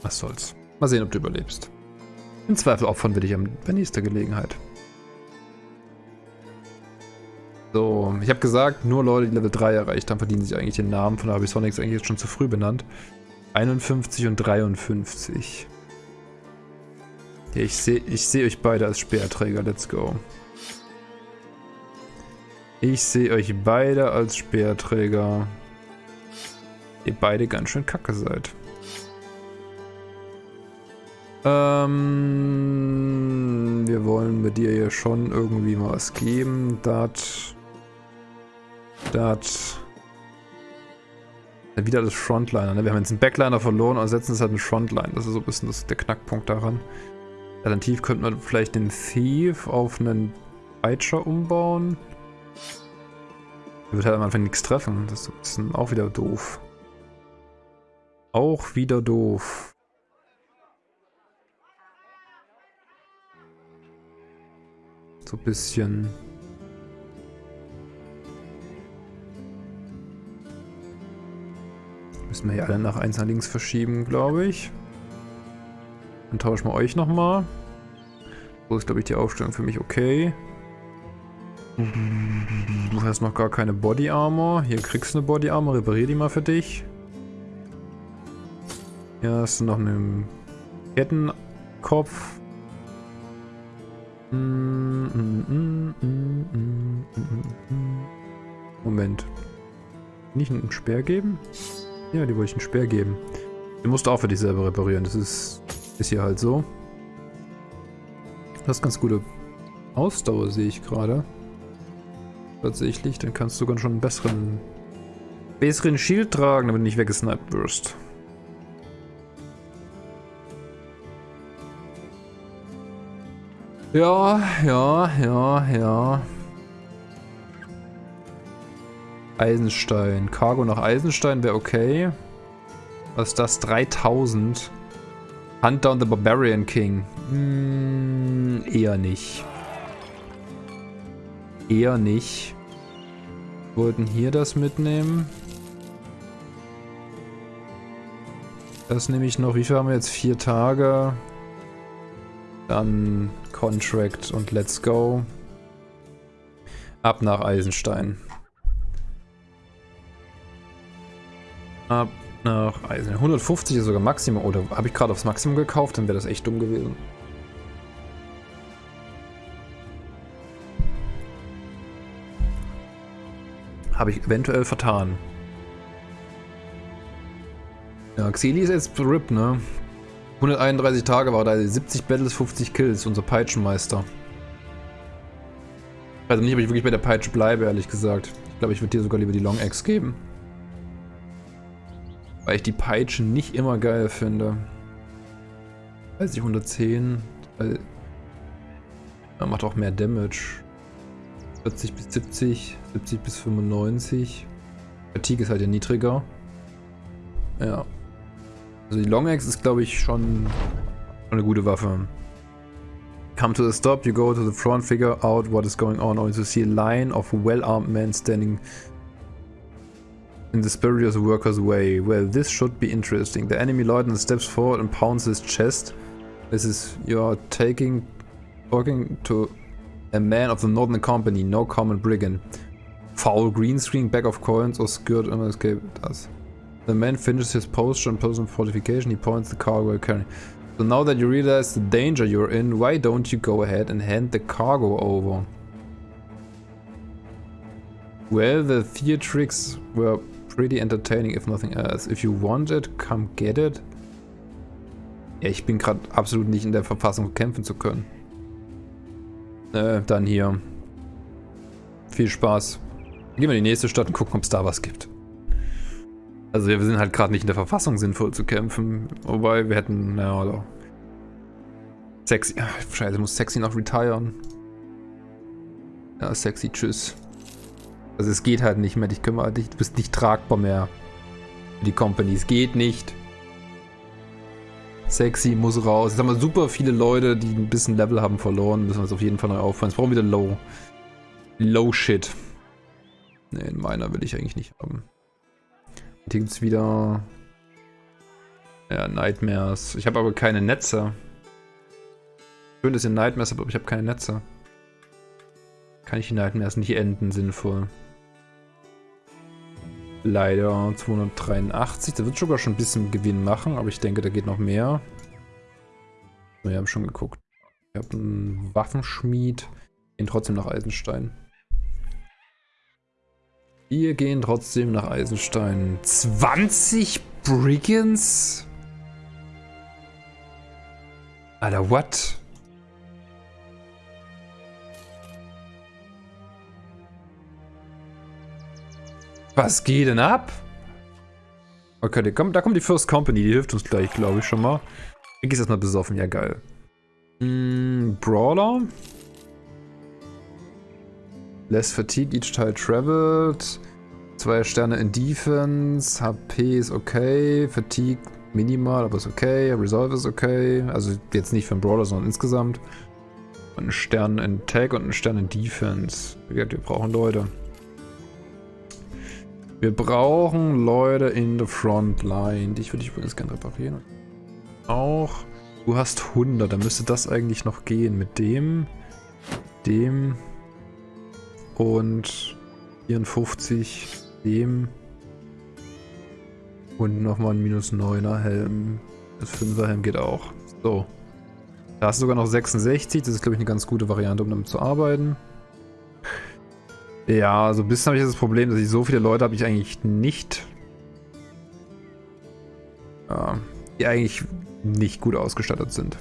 Was soll's. Mal sehen, ob du überlebst. Im Zweifel opfern wir dich bei nächster Gelegenheit. So, ich habe gesagt, nur Leute, die Level 3 erreicht haben, verdienen sich eigentlich den Namen. Von daher habe ich Sonics eigentlich jetzt schon zu früh benannt. 51 und 53. Ja, ich sehe ich seh euch beide als Speerträger. Let's go. Ich sehe euch beide als Speerträger. Ihr beide ganz schön kacke seid. Ähm, wir wollen mit dir ja schon irgendwie mal was geben. Das Wieder das Frontliner. Ne? Wir haben jetzt einen Backliner verloren und setzen es halt einen Frontline. Das ist so ein bisschen das, der Knackpunkt daran. Alternativ könnte man vielleicht den Thief auf einen Peitscher umbauen. Der wird halt am Anfang nichts treffen. Das ist ein bisschen auch wieder doof. Auch wieder doof. So ein bisschen... Müssen wir hier alle nach 1 nach links verschieben, glaube ich. Dann tauschen wir euch nochmal. So ist, glaube ich, die Aufstellung für mich okay. Du hast noch gar keine Body Armor. Hier kriegst du eine Body Armor. Reparier die mal für dich. Hier hast du noch einen Kettenkopf. Moment. Nicht einen Speer geben? Ja, die wollte ich einen Speer geben. Den musst du auch für dich selber reparieren. Das ist, ist hier halt so. Du hast ganz gute Ausdauer, sehe ich gerade. Tatsächlich, dann kannst du sogar schon einen besseren, besseren Shield tragen, damit du nicht weggesniped wirst. Ja, ja, ja, ja. Eisenstein. Cargo nach Eisenstein wäre okay. Was ist das? 3000. Hunt down the Barbarian King. Hm, eher nicht. Eher nicht. Wollten hier das mitnehmen. Das nehme ich noch. Wie viel haben wir jetzt? Vier Tage. Dann Contract und Let's Go. Ab nach Eisenstein. Nach Eisen. 150 ist sogar Maximum. Oder habe ich gerade aufs Maximum gekauft? Dann wäre das echt dumm gewesen. Habe ich eventuell vertan. Ja, Xeli ist jetzt RIP, ne? 131 Tage war da, 70 Battles, 50 Kills, unser Peitschenmeister. Also nicht, ob ich wirklich bei der Peitsche bleibe, ehrlich gesagt. Ich glaube, ich würde dir sogar lieber die Long Axe geben. Weil ich die Peitsche nicht immer geil finde. Weiß ich, 110. Weil er macht auch mehr Damage. 40 bis 70, 70 bis 95. Fatigue ist halt ja niedriger. Ja. Also die Long Axe ist, glaube ich, schon eine gute Waffe. Come to the stop, you go to the front, figure out what is going on, only to see a line of well-armed men standing in the spurious worker's way. Well, this should be interesting. The enemy lieutenant steps forward and pounds his chest. This is, you are taking, talking to a man of the Northern Company, no common brigand. Foul green screen, bag of coins or skirt and escape does. The man finishes his posture and personal fortification. He points the cargo carrying. So now that you realize the danger you're in, why don't you go ahead and hand the cargo over? Well, the theatrics were pretty entertaining, if nothing else. If you want it, come get it. Ja, ich bin gerade absolut nicht in der Verfassung, kämpfen zu können. Äh, dann hier. Viel Spaß. Gehen wir in die nächste Stadt und gucken, ob es da was gibt. Also wir sind halt gerade nicht in der Verfassung, sinnvoll zu kämpfen. Wobei wir hätten, naja, oder... Sexy, ach, scheiße, muss Sexy noch retiren. Ja, Sexy, tschüss. Also es geht halt nicht mehr, dich kümmere dich, du bist nicht tragbar mehr. Die Company, es geht nicht. Sexy muss raus. Jetzt haben wir super viele Leute, die ein bisschen Level haben verloren. Müssen wir uns auf jeden Fall neu aufhören. Jetzt brauchen wir wieder Low. Low Shit. Ne, in meiner will ich eigentlich nicht haben. Hier gibt es wieder... Ja, Nightmares. Ich habe aber keine Netze. Schön, dass ihr Nightmares habt, aber ich habe keine Netze. Kann ich die Nightmares nicht enden, sinnvoll. Leider 283. Da wird sogar schon ein bisschen Gewinn machen, aber ich denke, da geht noch mehr. Wir haben schon geguckt. Ich habe einen Waffenschmied. Gehen trotzdem nach Eisenstein. Wir gehen trotzdem nach Eisenstein. 20 Brigands? Alter, what? Was geht denn ab? Okay, da kommt, da kommt die First Company, die hilft uns gleich, glaube ich, schon mal. Ich gehe erstmal besoffen, ja geil. Mm, Brawler. Less Fatigue each time traveled. Zwei Sterne in Defense. HP ist okay. Fatigue minimal, aber ist okay. Resolve ist okay. Also jetzt nicht für einen Brawler, sondern insgesamt. Und ein Stern in Tag und ein Stern in Defense. Wir brauchen Leute. Wir brauchen Leute in der Frontline. Dich würde ich übrigens gerne reparieren. Auch. Du hast 100. Dann müsste das eigentlich noch gehen. Mit dem, dem, und 54 dem und nochmal ein minus 9er Helm. Das 5er Helm geht auch. So. Da hast du sogar noch 66. Das ist, glaube ich, eine ganz gute Variante, um damit zu arbeiten. Ja, so ein bisschen habe ich das Problem, dass ich so viele Leute habe ich eigentlich nicht. Ja, die eigentlich nicht gut ausgestattet sind.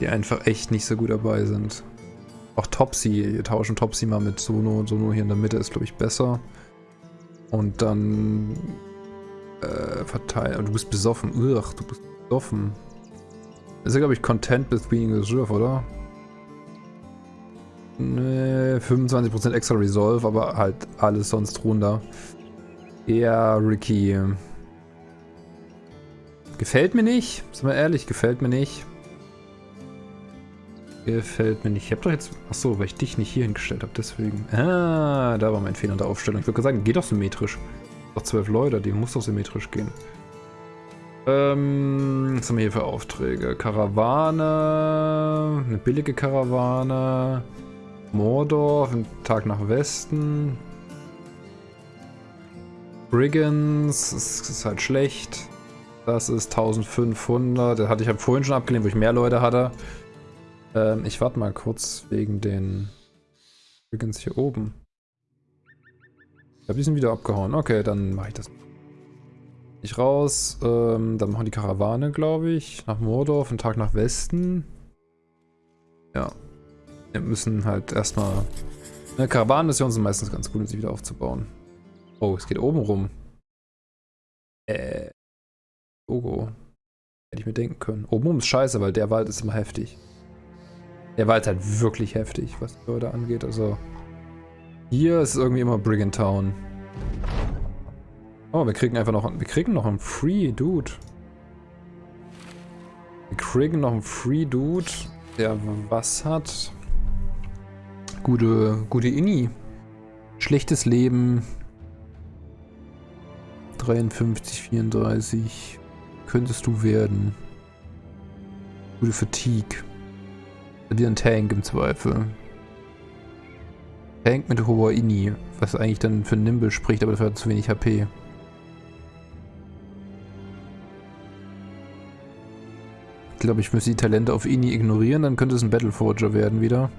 die einfach echt nicht so gut dabei sind. Auch Topsy, wir tauschen Topsy mal mit Sono. Sono hier in der Mitte ist, glaube ich, besser. Und dann äh, verteilen. Du bist besoffen. Ugh, du bist besoffen. ist ja, glaube ich, Content with being reserve, oder? Ne, 25% extra Resolve, aber halt alles sonst runter. Ja, Ricky. Gefällt mir nicht. Sind wir ehrlich, gefällt mir nicht. Gefällt mir nicht. Ich hab doch jetzt... Achso, weil ich dich nicht hier hingestellt habe, deswegen. Ah, da war mein Fehler in der Aufstellung. Ich würde sagen, geht doch symmetrisch. Doch zwölf Leute, die muss doch symmetrisch gehen. Ähm, was haben wir hier für Aufträge? Karawane, eine billige Karawane. Mordor, ein Tag nach Westen. Brigands, das ist halt schlecht. Das ist 1500. Das hatte ich vorhin schon abgelehnt, wo ich mehr Leute hatte. Ähm, ich warte mal kurz wegen den Brigands hier oben. Ich glaube, die sind wieder abgehauen. Okay, dann mache ich das. Ich raus. Ähm, dann machen die Karawane, glaube ich. Nach Mordor, einen Tag nach Westen. Ja, wir müssen halt erstmal... Ne, Karawanenmissionen sind meistens ganz gut, um sie wieder aufzubauen. Oh, es geht oben rum. Äh. Logo. Hätte ich mir denken können. Oben rum ist scheiße, weil der Wald ist immer heftig. Der Wald ist halt wirklich heftig, was die Leute angeht. Also. Hier ist irgendwie immer Brigand Town. Oh, wir kriegen einfach noch. Wir kriegen noch einen Free Dude. Wir kriegen noch einen Free Dude, der was hat. Gute, gute Inni. Schlechtes Leben. 53, 34. Könntest du werden. Gute Fatigue. Dir ein Tank im Zweifel. Tank mit hoher Inni. Was eigentlich dann für Nimble spricht, aber dafür hat zu wenig HP. Ich glaube, ich müsste die Talente auf Ini ignorieren, dann könnte es ein Battleforger werden wieder.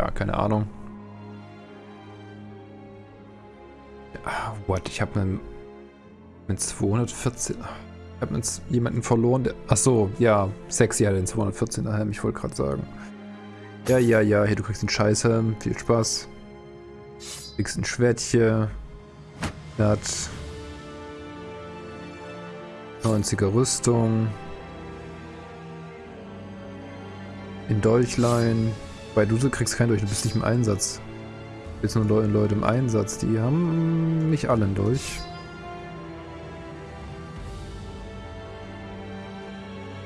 Ja, keine Ahnung. What? Ich habe einen mit 214. Ich habe jetzt jemanden verloren, der. Achso, ja, sexy hat den 214er Helm, ich wollte gerade sagen. Ja, ja, ja, hier, du kriegst einen Scheißhelm. Viel Spaß. Du kriegst ein Schwertchen. Er hat 90er Rüstung. In Dolchlein. Bei du kriegst keinen Dolch, du bist nicht im Einsatz. Jetzt nur Leute, Leute im Einsatz, die haben nicht alle einen Dolch.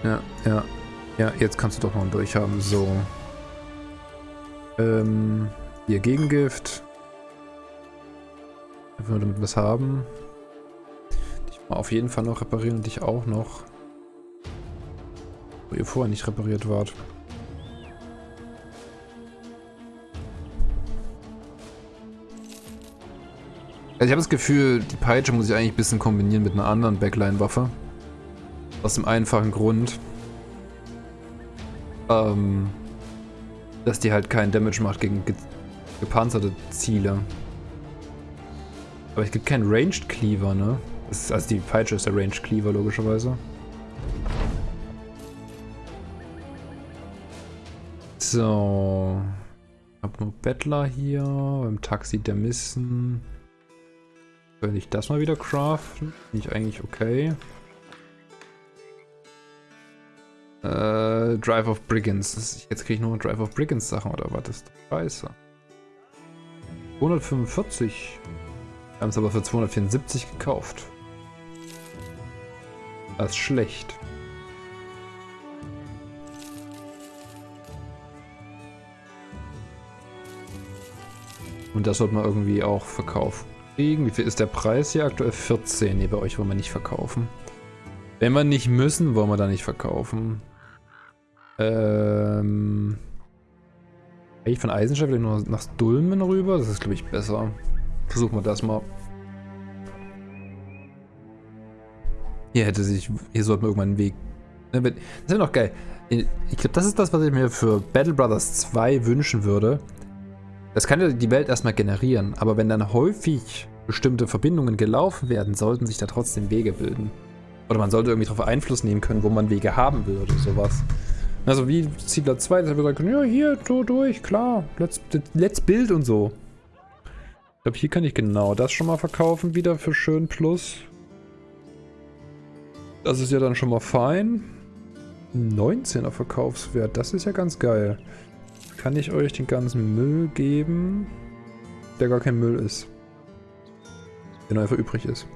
Ja, ja. Ja, jetzt kannst du doch noch einen Dolch haben. So. Ähm, hier Gegengift. Einfach nur damit wir was haben. Dich mal auf jeden Fall noch reparieren und dich auch noch. Wo ihr vorher nicht repariert wart. Also ich habe das Gefühl, die Peitsche muss ich eigentlich ein bisschen kombinieren mit einer anderen Backline-Waffe. Aus dem einfachen Grund, ähm, dass die halt keinen Damage macht gegen ge gepanzerte Ziele. Aber es gibt keinen Ranged Cleaver, ne? Ist, also die Peitsche ist der Ranged Cleaver, logischerweise. So. Ich hab nur Bettler hier. Beim Taxi der Missen. Könnte ich das mal wieder craften? Finde ich eigentlich okay. Äh, Drive of Brigands. Jetzt kriege ich nur Drive of Brigands Sachen oder was? Das ist scheiße. 245. Wir haben es aber für 274 gekauft. Das ist schlecht. Und das sollte man irgendwie auch verkaufen kriegen. Wie viel ist der Preis hier aktuell? 14. Ne, bei euch wollen wir nicht verkaufen. Wenn wir nicht müssen, wollen wir da nicht verkaufen. Ähm... Eigentlich von Eisenstadt vielleicht nur nach Dulmen rüber. Das ist, glaube ich, besser. Versuchen wir das mal. Hier hätte sich... Hier sollte man irgendwann einen Weg... Ne, das wäre noch geil. Ich glaube, das ist das, was ich mir für Battle Brothers 2 wünschen würde. Das kann ja die Welt erstmal generieren, aber wenn dann häufig bestimmte Verbindungen gelaufen werden, sollten sich da trotzdem Wege bilden. Oder man sollte irgendwie darauf Einfluss nehmen können, wo man Wege haben will oder sowas. Also wie Ziegler 2, dass wir sagen können, ja hier, so durch, klar, let's, let's build und so. Ich glaube, hier kann ich genau das schon mal verkaufen wieder für schön Plus. Das ist ja dann schon mal fein. 19er Verkaufswert, das ist ja ganz geil. Kann ich euch den ganzen Müll geben, der gar kein Müll ist. Der nur einfach übrig ist.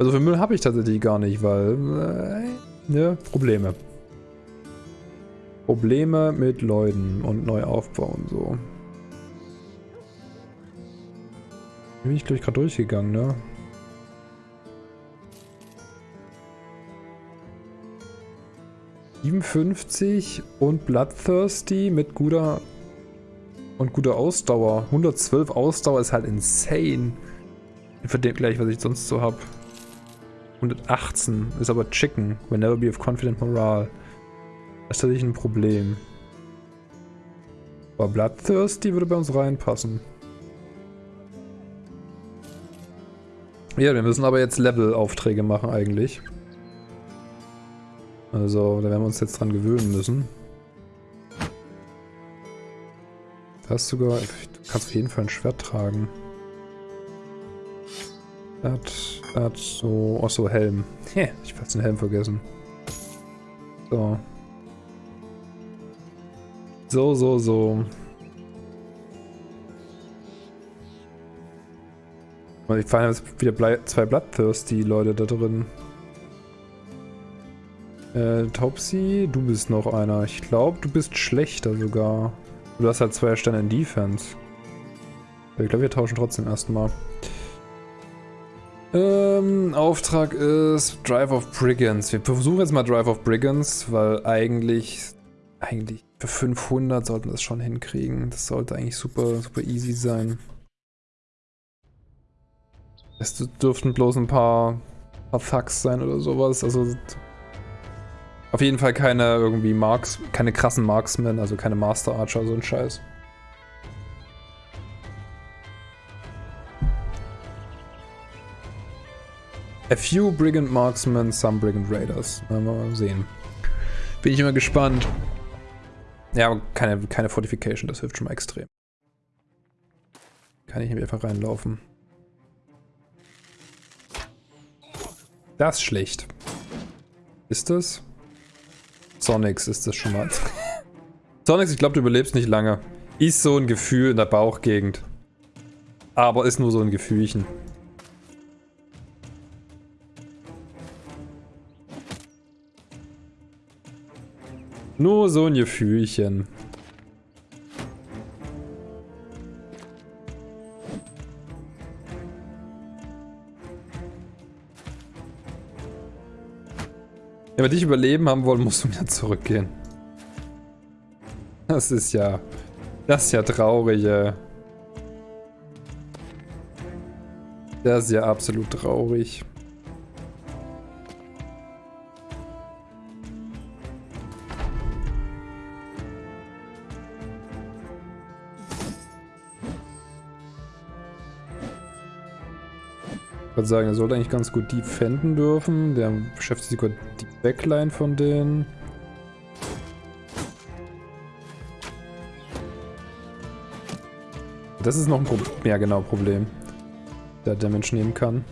Also für Müll habe ich tatsächlich gar nicht, weil... Äh, ne, Probleme. Probleme mit Leuten und Neuaufbau und so. Bin ich, glaube ich, gerade durchgegangen, ne? ...57 und Bloodthirsty mit guter... ...und guter Ausdauer. 112 Ausdauer ist halt insane. Für den gleich, was ich sonst so habe. 118 ist aber Chicken. Will never be of confident morale. Das ist tatsächlich ein Problem. Aber Bloodthirsty würde bei uns reinpassen. Ja, wir müssen aber jetzt Level-Aufträge machen eigentlich. Also, da werden wir uns jetzt dran gewöhnen müssen. Du hast sogar... Du kannst auf jeden Fall ein Schwert tragen. Das, das, so... Achso, Helm. Hä, ich hab fast den Helm vergessen. So. So, so, so. Ich fand jetzt wieder zwei Bloodthirsty-Leute da drin. Äh, Topsy, du bist noch einer. Ich glaube, du bist schlechter sogar. Du hast halt zwei Sterne in Defense. Ich glaube, wir tauschen trotzdem erstmal. Ähm, Auftrag ist Drive of Brigands. Wir versuchen jetzt mal Drive of Brigands, weil eigentlich, eigentlich für 500 sollten wir das schon hinkriegen. Das sollte eigentlich super, super easy sein. Es dürften bloß ein paar, paar Thugs sein oder sowas. Also auf jeden Fall keine irgendwie Marks, keine krassen Marksmen, also keine Master Archer, so ein Scheiß. A few Brigand Marksmen, some Brigand Raiders. Mal sehen. Bin ich immer gespannt. Ja, aber keine, keine Fortification, das hilft schon mal extrem. Kann ich nämlich einfach reinlaufen. Das ist schlecht. Ist das? Sonics ist das schon mal. Sonics, ich glaube, du überlebst nicht lange. Ist so ein Gefühl in der Bauchgegend. Aber ist nur so ein Gefühlchen. Nur so ein Gefühlchen. Wir dich überleben haben wollen, musst du wieder zurückgehen. Das ist ja... Das ist ja traurig, ey. Das ist ja absolut traurig. Würde sagen, er sollte eigentlich ganz gut defenden dürfen. Der beschäftigt sich gut die Backline von denen. Das ist noch ein Problem. Ja, genau, Problem. Der Damage nehmen kann.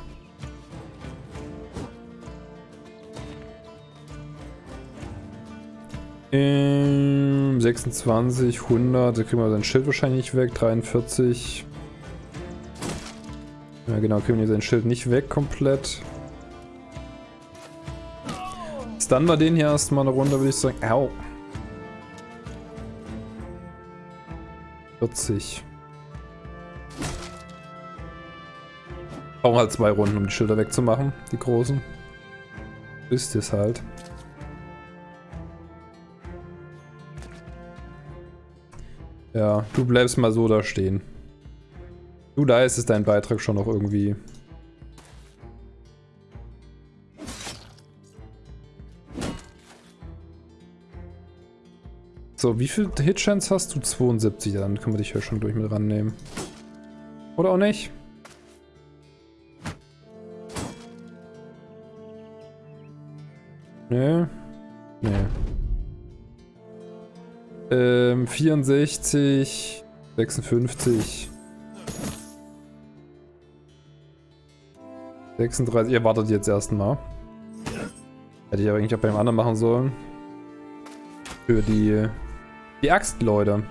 Ähm, 26, 100, da kriegen wir sein Schild wahrscheinlich weg, 43. Ja genau, kriegen wir sein Schild nicht weg komplett. Stunnen wir den hier erstmal eine Runde, würde ich sagen. Au. 40. Brauchen halt zwei Runden, um die Schilder wegzumachen, die großen. Ist es halt. Ja, du bleibst mal so da stehen. Du, da ist es dein Beitrag schon noch irgendwie. So, wie viel Hitchance hast du? 72, dann können wir dich ja schon durch mit rannehmen. Oder auch nicht? Nee. Nee. Ähm, 64, 56. 36, ihr wartet jetzt erstmal. Hätte ich aber eigentlich auch beim anderen machen sollen. Für die, die Axt, Leute.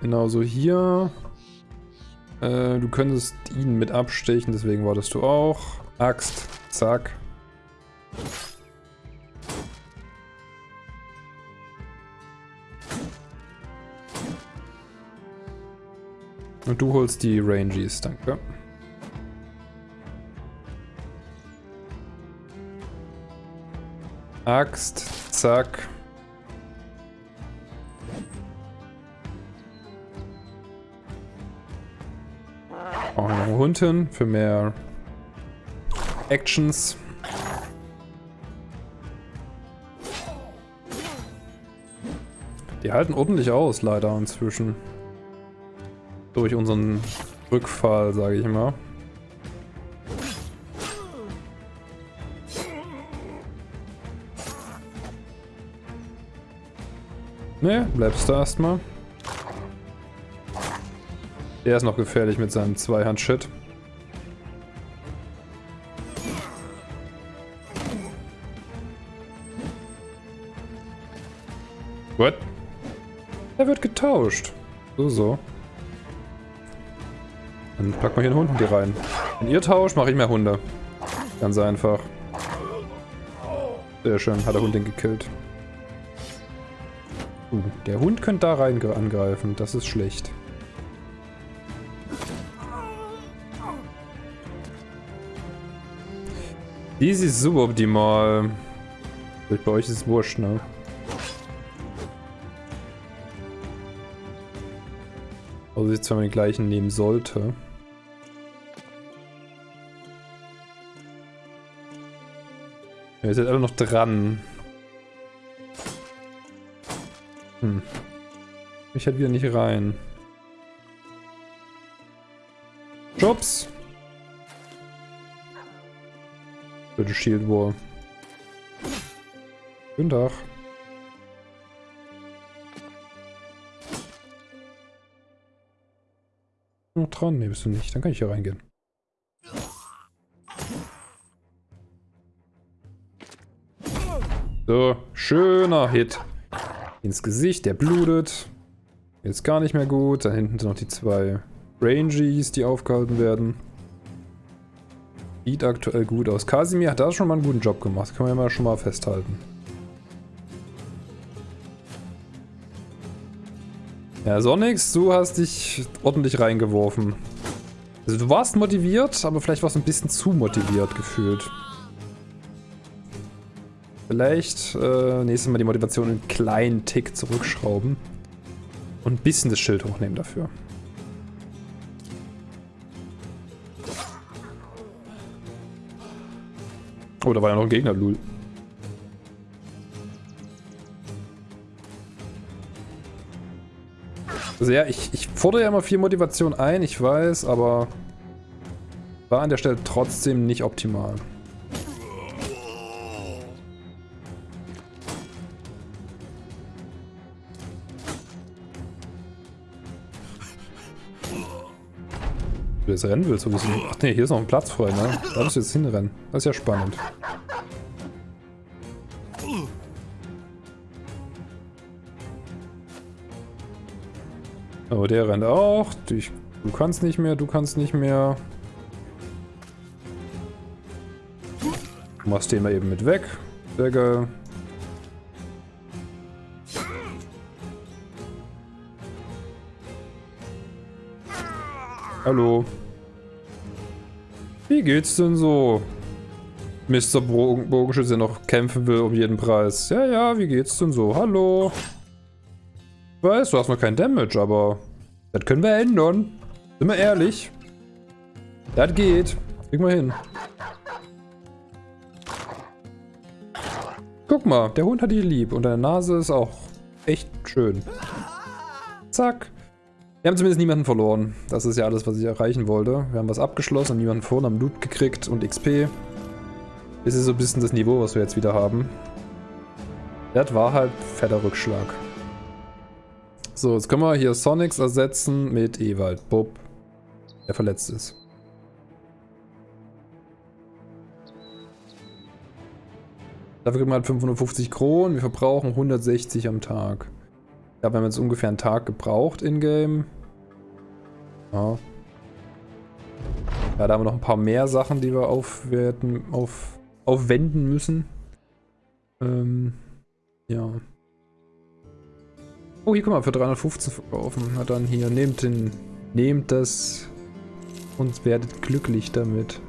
Genauso hier. Äh, du könntest ihn mit abstechen, deswegen wartest du auch. Axt, zack. Und du holst die Rangies, danke. Axt, zack. Auch noch einen Hund hin für mehr Actions. Die halten ordentlich aus, leider inzwischen. Durch unseren Rückfall, sage ich mal. Ne, bleibst du erstmal. Der ist noch gefährlich mit seinem Zweihand-Shit. What? Er wird getauscht. So, so. Dann packen wir hier einen Hund die rein. Wenn ihr tauscht, mache ich mehr Hunde. Ganz einfach. Sehr schön, hat der Hund den gekillt. Uh, der Hund könnte da rein angreifen, das ist schlecht. Easy ist suboptimal. Bei euch ist es wurscht, ne? Also ich zwar den gleichen nehmen sollte. Ja, ihr seid alle noch dran. Hm. Ich halt wieder nicht rein. Jobs! Bitte Shield Wall. Guten Tag. Noch dran? Ne, bist du nicht. Dann kann ich hier reingehen. So, schöner Hit. Ins Gesicht, der blutet. Jetzt gar nicht mehr gut. Da hinten sind noch die zwei Rangies, die aufgehalten werden. Sieht aktuell gut aus. Kasimir hat da schon mal einen guten Job gemacht. Können wir ja mal schon mal festhalten. Ja, Sonnix, du hast dich ordentlich reingeworfen. Also du warst motiviert, aber vielleicht warst du ein bisschen zu motiviert gefühlt. Vielleicht äh, nächstes Mal die Motivation einen kleinen Tick zurückschrauben. Und ein bisschen das Schild hochnehmen dafür. Oh, da war ja noch ein Gegner, Lul. Also ja, ich, ich fordere ja immer viel Motivation ein, ich weiß, aber war an der Stelle trotzdem nicht optimal. Jetzt rennen willst. So Ach nee, hier ist noch ein Platz frei, ne? Da musst du jetzt hinrennen. Das ist ja spannend. Oh, der rennt auch. Du, du kannst nicht mehr, du kannst nicht mehr. Du machst den mal eben mit weg. Sehr geil. Hallo. Wie geht's denn so? Mr. Bogen Bogenschütze, der noch kämpfen will um jeden Preis. Ja, ja, wie geht's denn so? Hallo. Weiß, du hast noch kein Damage, aber das können wir ändern. Sind wir ehrlich. Das geht. Kriegen wir hin. Guck mal, der Hund hat dich lieb und deine Nase ist auch echt schön. Zack. Wir haben zumindest niemanden verloren. Das ist ja alles, was ich erreichen wollte. Wir haben was abgeschlossen und niemanden verloren, haben Loot gekriegt und XP. Das ist so ein bisschen das Niveau, was wir jetzt wieder haben. Das war halt fetter Rückschlag. So, jetzt können wir hier Sonics ersetzen mit Ewald. Bob, der verletzt ist. Dafür kriegen wir halt 550 Kronen. Wir verbrauchen 160 am Tag. Ja, wir haben jetzt ungefähr einen Tag gebraucht in-game. Ja. Ja, da haben wir noch ein paar mehr Sachen, die wir aufwerten, auf, aufwenden müssen. Ähm, ja. Oh, hier können wir für 315 verkaufen. Na dann hier, nehmt den, nehmt das und werdet glücklich damit.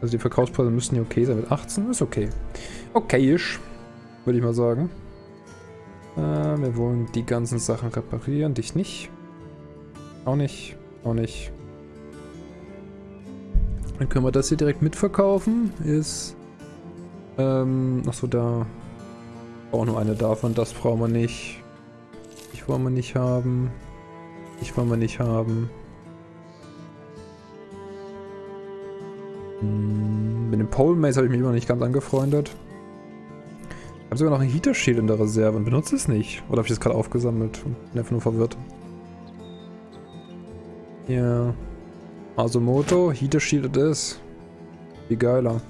Also die Verkaufspreise müssten hier okay sein. Mit 18 ist okay. Okayisch, würde ich mal sagen. Äh, wir wollen die ganzen Sachen reparieren. Dich nicht. Auch nicht. Auch nicht. Dann können wir das hier direkt mitverkaufen. Ist... Ähm, achso, da... Auch nur eine davon. Das brauchen wir nicht. Ich wollen wir nicht haben. Ich wollen wir nicht haben. Hm, mit dem Pole Mace habe ich mich immer nicht ganz angefreundet. Ich habe sogar noch ein Heater Shield in der Reserve und benutze es nicht. Oder habe ich das gerade aufgesammelt und bin einfach nur verwirrt. Ja. Also Moto, Heater Shield ist. Wie geiler.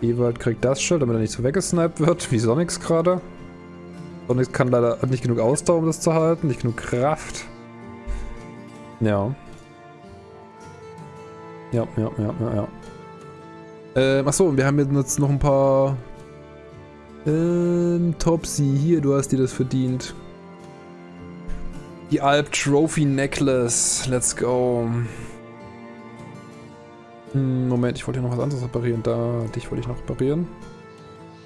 Ewald kriegt das Schild, damit er nicht so weggesniped wird, wie Sonics gerade. Sonics kann leider hat nicht genug Ausdauer, um das zu halten, nicht genug Kraft. Ja. Ja, ja, ja, ja, ja. Ähm, achso, und wir haben jetzt noch ein paar... Ähm, Topsy, hier, du hast dir das verdient. Die Alp Trophy Necklace, let's go. Hm, Moment, ich wollte hier noch was anderes reparieren. Da, dich wollte ich noch reparieren.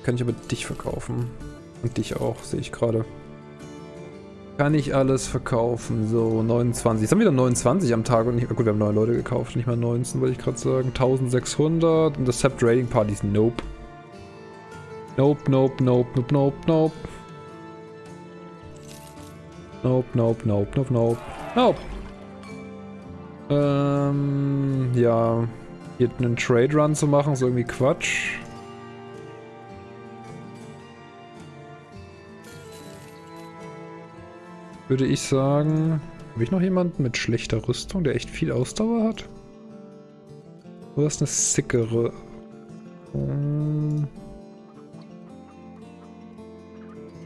Kann ich aber dich verkaufen. Und dich auch, sehe ich gerade. Kann ich alles verkaufen. So, 29. Jetzt haben wir wieder 29 am Tag und nicht. Gut, wir haben neue Leute gekauft, nicht mal 19, wollte ich gerade sagen. 1600 und das Sept Rating Partys. Nope. Nope, nope, nope, nope, nope, nope. Nope, nope, nope, nope, nope. Nope. Ähm, ja. Hier einen Trade Run zu machen, ist irgendwie Quatsch. Würde ich sagen... Habe ich noch jemanden mit schlechter Rüstung, der echt viel Ausdauer hat? Oder ist eine sickere? Hm.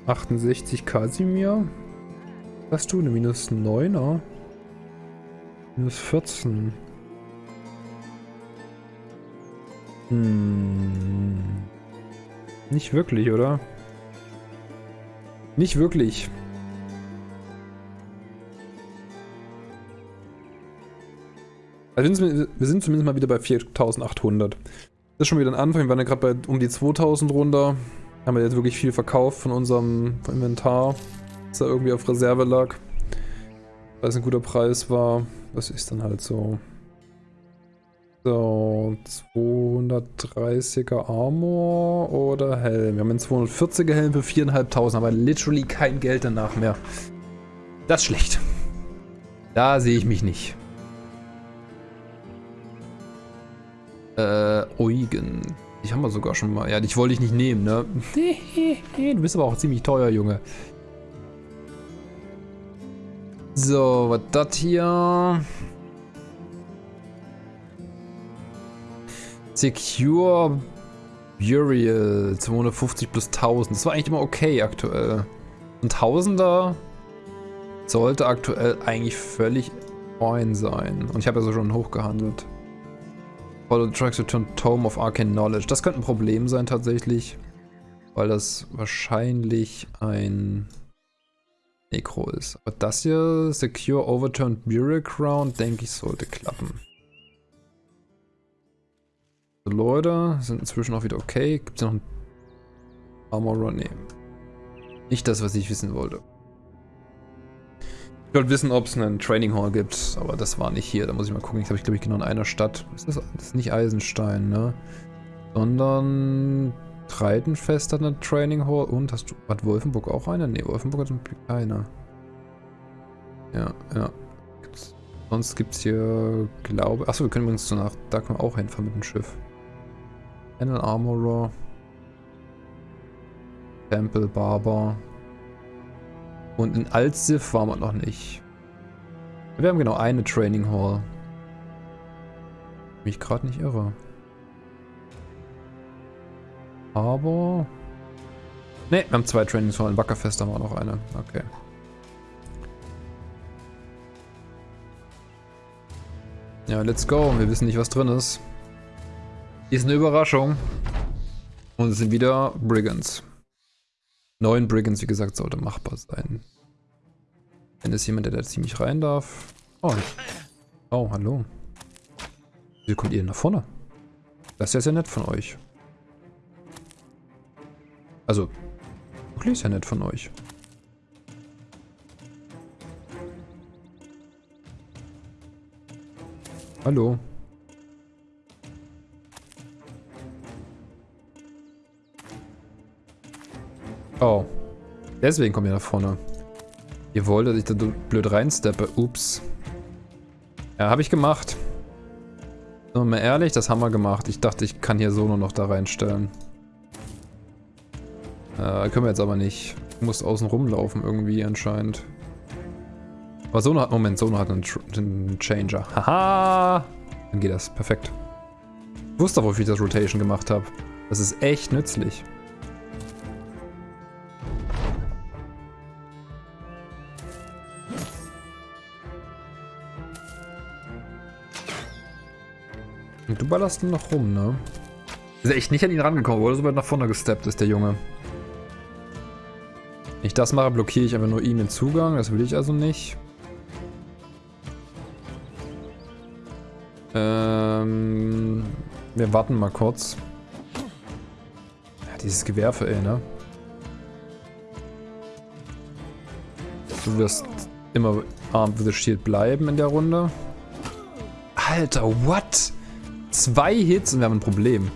68 Kasimir. Hast du eine minus 9er? Minus 14. Hm. Nicht wirklich, oder? Nicht wirklich. Also wir sind zumindest mal wieder bei 4800. Das ist schon wieder ein Anfang. Wir waren ja gerade bei um die 2000 runter. Haben wir jetzt wirklich viel verkauft von unserem Inventar, das da irgendwie auf Reserve lag. Weil es ein guter Preis war. Das ist dann halt so. So, 230er Armor oder Helm. Wir haben einen 240er Helm für 4.500, aber literally kein Geld danach mehr. Das ist schlecht. Da sehe ich mich nicht. Äh, Eugen. Die haben wir sogar schon mal. Ja, dich wollte ich nicht nehmen, ne? du bist aber auch ziemlich teuer, Junge. So, was das hier? Secure Burial 250 plus 1000. Das war eigentlich immer okay aktuell. Ein Tausender sollte aktuell eigentlich völlig fein sein. Und ich habe ja so schon hochgehandelt. Follow the tracks return Tome of Arcane Knowledge. Das könnte ein Problem sein tatsächlich. Weil das wahrscheinlich ein Necro ist. Aber das hier, Secure Overturned Burial Crown, denke ich, sollte klappen. Die Leute sind inzwischen auch wieder okay. Gibt es noch ein Armor Run? Nee. Nicht das, was ich wissen wollte. Ich wollte wissen, ob es einen Training Hall gibt, aber das war nicht hier. Da muss ich mal gucken. Ich habe, glaube ich, genau in einer Stadt. Ist das, das ist nicht Eisenstein, ne? Sondern Treidenfest hat eine Training Hall. Und hast du, hat Wolfenburg auch eine? Ne, Wolfenburg hat keine. Ja, ja. Gibt's, sonst gibt es hier, glaube Achso, wir können übrigens so nach, da können wir auch hinfahren mit dem Schiff. Panel Armorer. Temple Barber. Und in Altsif waren wir noch nicht. Wir haben genau eine Training Hall. Mich gerade nicht irre. Aber... Ne, wir haben zwei Training Halls. In Wackerfest haben wir noch eine. Okay. Ja, let's go. Wir wissen nicht, was drin ist. Ist eine Überraschung. Und es sind wieder Brigands. Neun Brigands, wie gesagt, sollte machbar sein. Wenn es jemand, der da ziemlich rein darf. Oh, oh hallo. Wie kommt ihr denn nach vorne? Das ist ja sehr nett von euch. Also, wirklich sehr nett von euch. Hallo. Oh. Deswegen kommt ihr nach vorne. Ihr wollt, dass ich da blöd reinsteppe. Ups. Ja, habe ich gemacht. Wir mal ehrlich, das haben wir gemacht. Ich dachte, ich kann hier so nur noch da reinstellen. Äh, können wir jetzt aber nicht. Du musst außen rumlaufen irgendwie anscheinend. Aber Sono hat, Moment, Sono hat einen, einen Changer. Haha! Dann geht das. Perfekt. Ich wusste, wofür ich das Rotation gemacht habe. Das ist echt nützlich. Und du ballerst ihn noch rum, ne? Ist echt nicht an ihn rangekommen, wurde so weit nach vorne gesteppt ist, der Junge. Wenn ich das mache, blockiere ich einfach nur ihm den Zugang. Das will ich also nicht. Ähm, wir warten mal kurz. Ja, dieses Gewerfe, ey, ne? Du wirst immer armed with the shield bleiben in der Runde. Alter, what? Zwei Hits und wir haben ein Problem.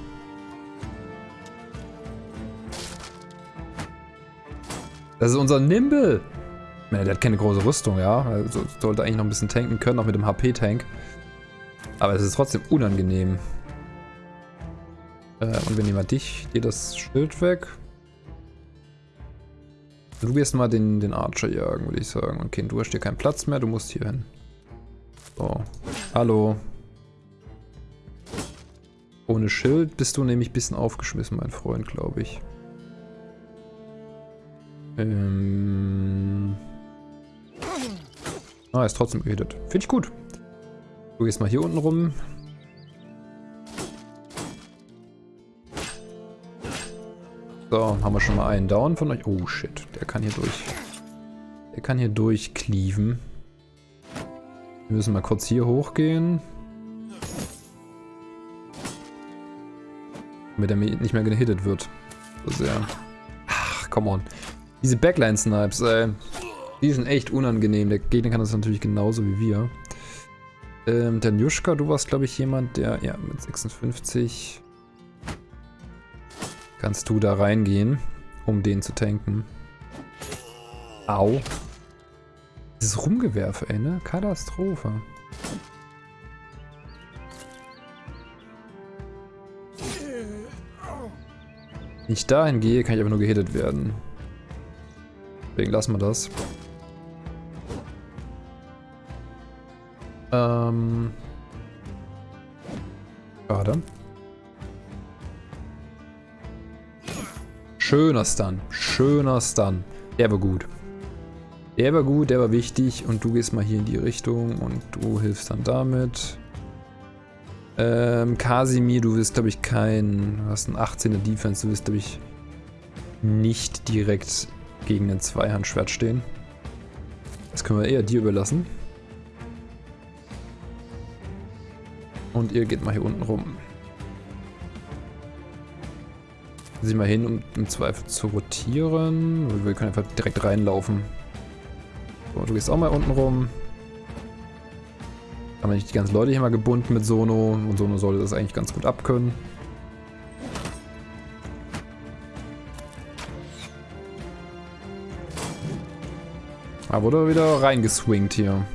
Das ist unser Nimble. Der hat keine große Rüstung, ja. Also sollte eigentlich noch ein bisschen tanken können, auch mit dem HP-Tank. Aber es ist trotzdem unangenehm. Äh, und wir nehmen mal dich, dir das Schild weg. Du wirst mal den, den Archer jagen, würde ich sagen. Okay, du hast hier keinen Platz mehr, du musst hier hin. So. Hallo. Ohne Schild bist du nämlich ein bisschen aufgeschmissen, mein Freund, glaube ich. Ähm... Ah, ist trotzdem gehittet. Finde ich gut. Du gehst mal hier unten rum. So, haben wir schon mal einen Down von euch. Oh shit, der kann hier durch. Der kann hier durchcleaven. Wir müssen mal kurz hier hochgehen. Damit er nicht mehr gehittet wird. So sehr. Ach, come on. Diese Backline-Snipes, ey. Die sind echt unangenehm. Der Gegner kann das natürlich genauso wie wir. Ähm, der Njuschka, du warst, glaube ich, jemand, der, ja, mit 56 kannst du da reingehen, um den zu tanken. Au. Dieses Rumgewerfe, ey, ne? Katastrophe. Wenn ich dahin gehe, kann ich aber nur gehittet werden. Deswegen lassen wir das. Ähm. Schade. Schöner Stun. Schöner Stun. Der war gut. Der war gut, der war wichtig. Und du gehst mal hier in die Richtung und du hilfst dann damit. Ähm, Kasimir, du wirst, glaube ich, kein... Du hast einen 18er Defense. Du wirst, glaube ich, nicht direkt gegen ein Zweihandschwert stehen. Das können wir eher dir überlassen. Und ihr geht mal hier unten rum. Sieh mal hin, um im Zweifel zu rotieren. Wir können einfach direkt reinlaufen. So, du gehst auch mal unten rum. Haben wir nicht die ganzen Leute hier mal gebunden mit Sono. Und Sono sollte das eigentlich ganz gut abkönnen. Da wurde wieder reingeswingt hier.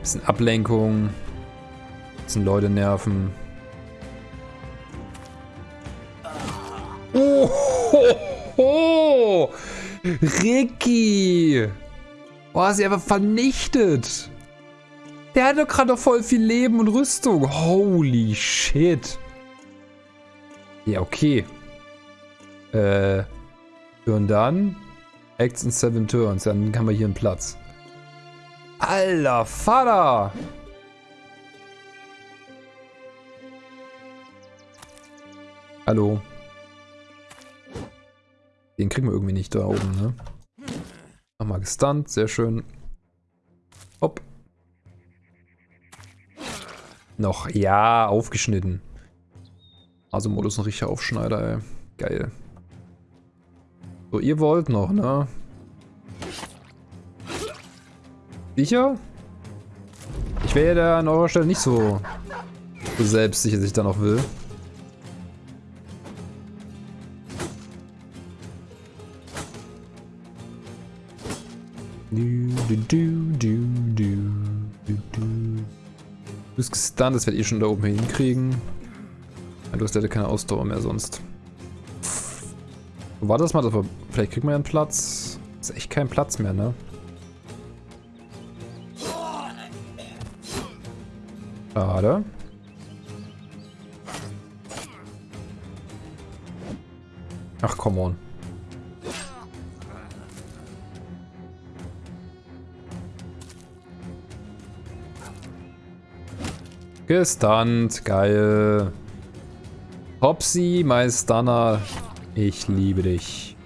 Bisschen Ablenkung. Bisschen Leute nerven. Ricky! Oh, sie einfach vernichtet. Der hat doch gerade noch voll viel Leben und Rüstung. Holy shit. Ja, okay. Äh. Und dann? Acts in seven turns. Dann haben wir hier einen Platz. Alter Vater! Hallo. Den kriegen wir irgendwie nicht da oben, ne? Nochmal gestunt, sehr schön. Hopp. Noch, ja, aufgeschnitten. Also Modus ein richtiger Aufschneider, ey. Geil. So, ihr wollt noch, ne? Sicher? Ich wäre ja da an eurer Stelle nicht so, so selbstsicher, dass ich da noch will. Du, bist gestunt, das werde ich schon da oben hinkriegen. Du hast leider keine Ausdauer mehr sonst. War das mal? Vielleicht kriegen wir ja einen Platz. Ist echt kein Platz mehr, ne? Schade. Ach, come on. Gestunt, geil. Hopsi, mein Stunner. Ich liebe dich.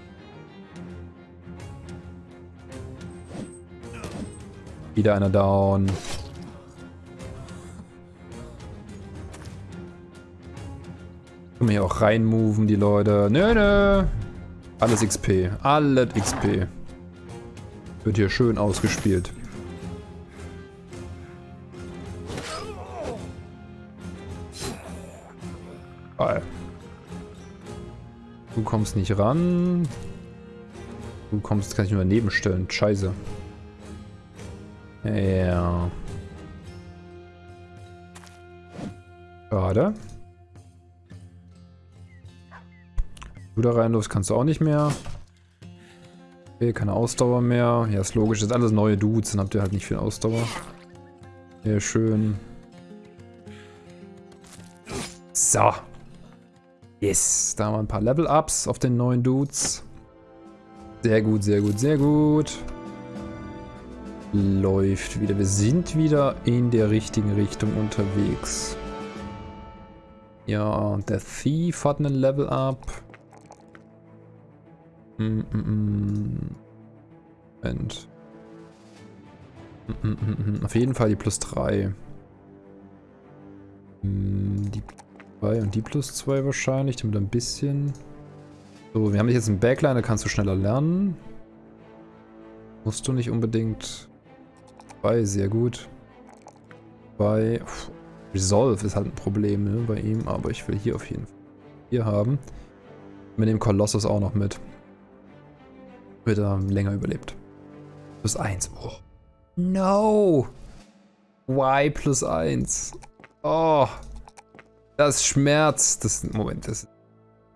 Wieder einer down. Können wir hier auch reinmoven, die Leute. Nö, nö. Alles XP. Alles XP. Wird hier schön ausgespielt. Kommst nicht ran. Du kommst, kann ich nur daneben stellen. Scheiße. Ja. Schade. Du da rein, los kannst du auch nicht mehr. Okay, keine Ausdauer mehr. Ja, ist logisch. Das sind alles neue Dudes, dann habt ihr halt nicht viel Ausdauer. Sehr schön. So. Yes, da haben wir ein paar Level-Ups auf den neuen Dudes. Sehr gut, sehr gut, sehr gut. Läuft wieder. Wir sind wieder in der richtigen Richtung unterwegs. Ja, der Thief hat einen Level-Up. Mm, mm, mm. Moment. Mm, Auf jeden Fall die plus 3. Die 2 und die plus 2 wahrscheinlich, damit ein bisschen... So, wir haben jetzt einen Backline, da kannst du schneller lernen. Musst du nicht unbedingt. 2, sehr gut. Bei Resolve ist halt ein Problem ne, bei ihm, aber ich will hier auf jeden Fall hier haben. Mit dem Kolossus auch noch mit wird er länger überlebt. Plus 1. Oh. No! Y plus 1. Oh. Das schmerzt. Das, Moment, das ist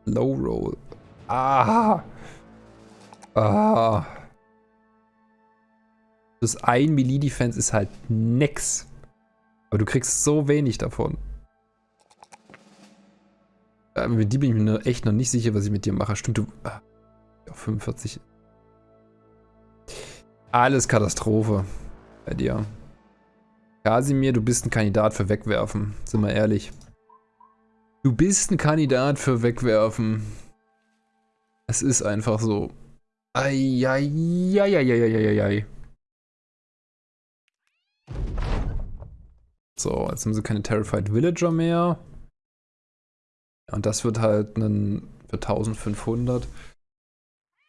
Low Roll. Ah. Ah. Das 1 Melee Defense ist halt nix. Aber du kriegst so wenig davon. Äh, mit die bin ich mir echt noch nicht sicher, was ich mit dir mache. Stimmt, du... Ah, 45 alles Katastrophe bei dir. Kasimir, du bist ein Kandidat für Wegwerfen. Sind wir ehrlich. Du bist ein Kandidat für Wegwerfen. Es ist einfach so. Eieieiei. So, jetzt haben sie keine Terrified Villager mehr. Und das wird halt ein für 1500.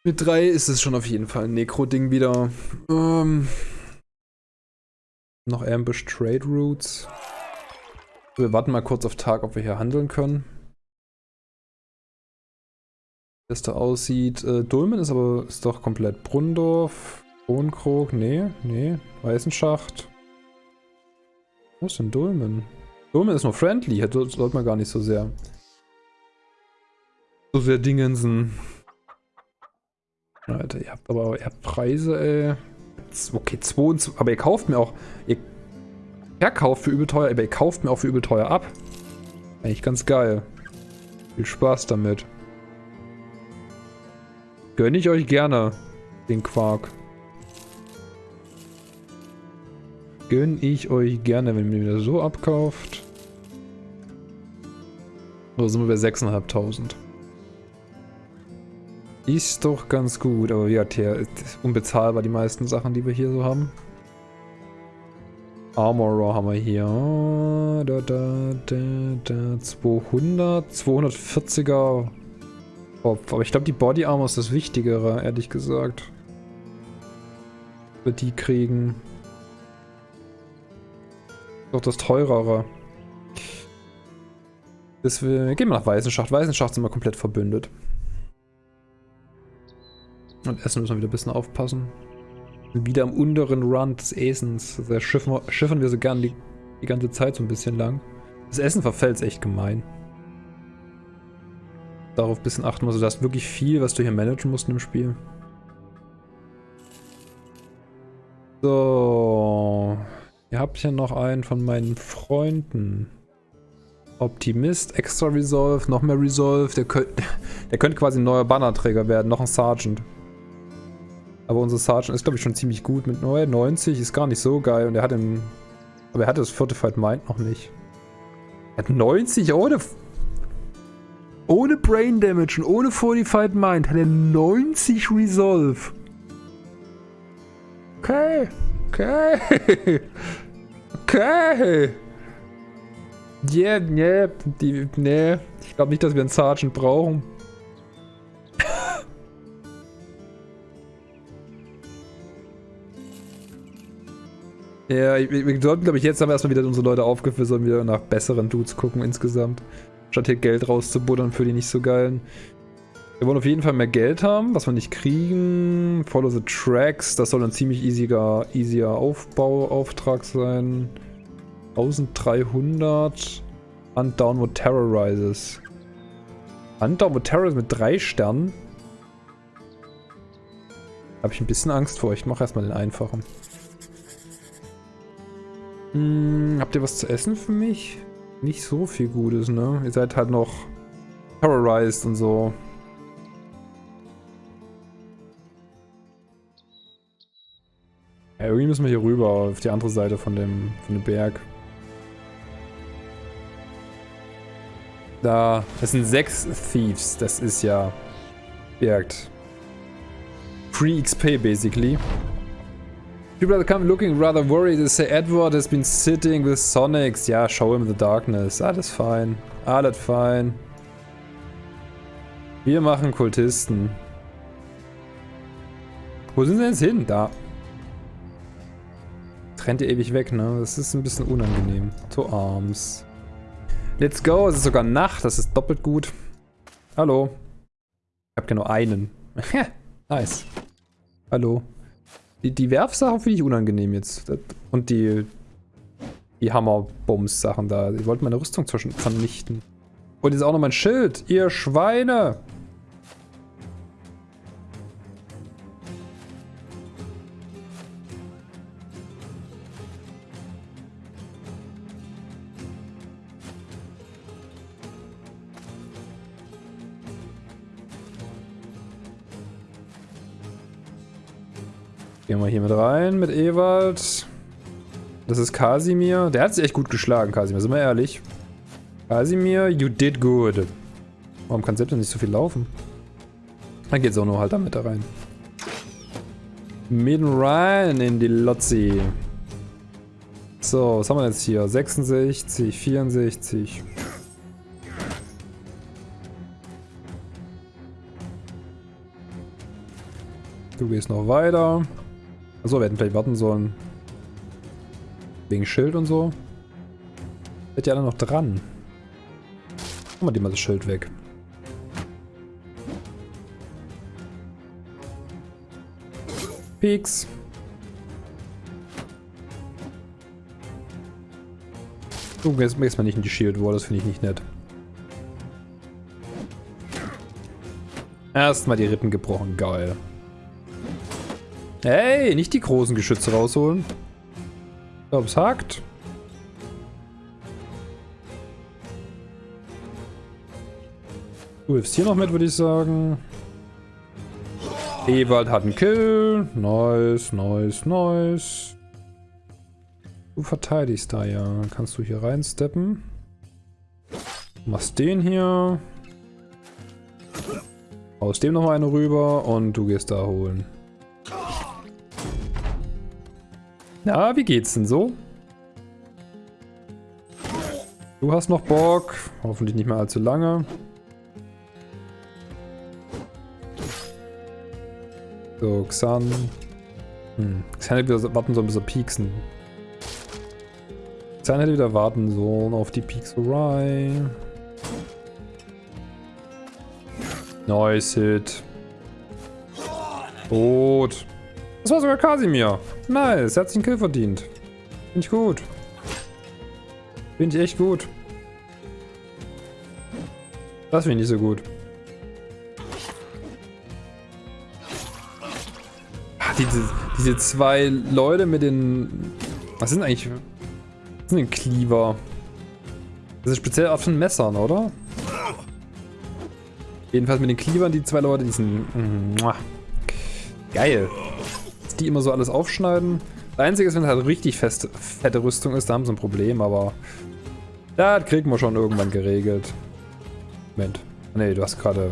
Mit drei ist es schon auf jeden Fall ein Necro-Ding wieder. Ähm, noch Ambush Trade Routes. Wir warten mal kurz auf Tag, ob wir hier handeln können. Wie das da aussieht. Äh, Dulmen ist aber ist doch komplett Brunndorf. Hohenkrog, nee, nee. Weißenschacht. Wo ist denn Dulmen? Dulmen ist nur friendly, hätte sollte man gar nicht so sehr. So sehr Dingensen. Alter, ihr habt aber ihr habt Preise, ey. Okay, 22. Aber ihr kauft mir auch. Ihr verkauft für übel teuer, aber ihr kauft mir auch für übel teuer ab. Eigentlich ganz geil. Viel Spaß damit. Gönne ich euch gerne, den Quark. Gönne ich euch gerne, wenn ihr mir das so abkauft. So sind wir bei 6.500. Ist doch ganz gut, aber wie gesagt, hier unbezahlbar die meisten Sachen, die wir hier so haben. Armorer haben wir hier. Da, da, da, da. 200, 240er Kopf. Aber ich glaube, die Body Armor ist das Wichtigere, ehrlich gesagt. Wir die kriegen. Doch das teurere. Deswegen gehen wir nach Weißenschacht. Weißenschacht sind wir komplett verbündet. Und Essen müssen wir wieder ein bisschen aufpassen. Wieder am unteren Run des Essens. Da schiffen, schiffern wir so gern die, die ganze Zeit so ein bisschen lang. Das Essen verfällt echt gemein. Darauf ein bisschen achten muss. Also, du hast wirklich viel, was du hier managen musst im Spiel. So. Ihr habt hier noch einen von meinen Freunden. Optimist, Extra Resolve, noch mehr Resolve. Der, könnt, der könnte quasi ein neuer Bannerträger werden, noch ein Sergeant. Aber unser Sergeant ist, glaube ich, schon ziemlich gut. Mit 90 ist gar nicht so geil. Und er hat den... Aber er hatte das Fortified Mind noch nicht. Er hat 90 ohne... Ohne Brain Damage und ohne Fortified Mind hat er 90 Resolve. Okay. Okay. Okay. Yeah, yeah, die, nee. Ich glaube nicht, dass wir einen Sergeant brauchen. Ja, wir sollten, glaube ich, jetzt haben wir erstmal wieder unsere Leute aufgeführt und wieder nach besseren Dudes gucken insgesamt. Statt hier Geld rauszubuddern für die nicht so geilen. Wir wollen auf jeden Fall mehr Geld haben, was wir nicht kriegen. Follow the Tracks, das soll ein ziemlich easier, easier Aufbauauftrag sein. 1300. Hunt Downward Terrorizes. Hunt Downward Terrorizes mit drei Sternen. Habe ich ein bisschen Angst vor. Ich mache erstmal den einfachen. Hm, habt ihr was zu essen für mich? Nicht so viel Gutes, ne? Ihr seid halt noch terrorized und so. Ja, irgendwie müssen wir hier rüber, auf die andere Seite von dem, von dem Berg. Da, das sind sechs Thieves, das ist ja birgt. Free XP basically. People that come looking rather worried. They say Edward has been sitting with Sonics. Ja, show him the darkness. Alles fein. Alles fein. Wir machen Kultisten. Wo sind sie jetzt hin? Da. Trennt ihr ewig weg, ne? Das ist ein bisschen unangenehm. To Arms. Let's go. Es ist sogar Nacht. Das ist doppelt gut. Hallo. Ich hab nur einen. nice. Hallo. Die, die Werfsachen finde ich unangenehm jetzt. Und die, die Hammerbums-Sachen da. Die wollten meine Rüstung vernichten. Und jetzt auch noch mein Schild. Ihr Schweine! Gehen wir hier mit rein, mit Ewald. Das ist Kasimir. Der hat sich echt gut geschlagen, Kasimir, sind wir ehrlich. Kasimir, you did good. Warum kann selbst nicht so viel laufen? Dann auch nur halt damit da rein. Mit rein in die Lotzi. So, was haben wir jetzt hier? 66, 64. Du gehst noch weiter. Achso, wir hätten vielleicht warten sollen. Wegen Schild und so. Seid ihr alle noch dran? Machen wir die mal das Schild weg. Peaks. Du gehst, gehst mal nicht in die Shield Wall, das finde ich nicht nett. Erstmal die Rippen gebrochen, geil. Hey, nicht die großen Geschütze rausholen. Ich glaube, es hakt. Du hilfst hier noch mit, würde ich sagen. Ewald hat einen Kill. Nice, nice, nice. Du verteidigst da ja. Kannst du hier reinsteppen. Machst den hier. Aus dem noch eine rüber und du gehst da holen. Na, wie geht's denn so? Du hast noch Bock. Hoffentlich nicht mehr allzu lange. So, Xan. Hm. Xan hätte wieder warten sollen, bis er pieksen. Xan hätte wieder warten sollen auf die Pixelei. Nice Hit. Tot. Das war sogar Kasimir. Nice, er hat sich einen Kill verdient. Finde ich gut. Finde ich echt gut. Das finde ich nicht so gut. diese, diese zwei Leute mit den... Was sind eigentlich... Was sind denn Cleaver? Das ist speziell auf den Messern, oder? Jedenfalls mit den Cleavern, die zwei Leute, die sind... Geil. Die immer so alles aufschneiden. Das Einzige ist, wenn es halt richtig fest, fette Rüstung ist, da haben sie ein Problem, aber... Das kriegen wir schon irgendwann geregelt. Moment. Nee, du hast gerade...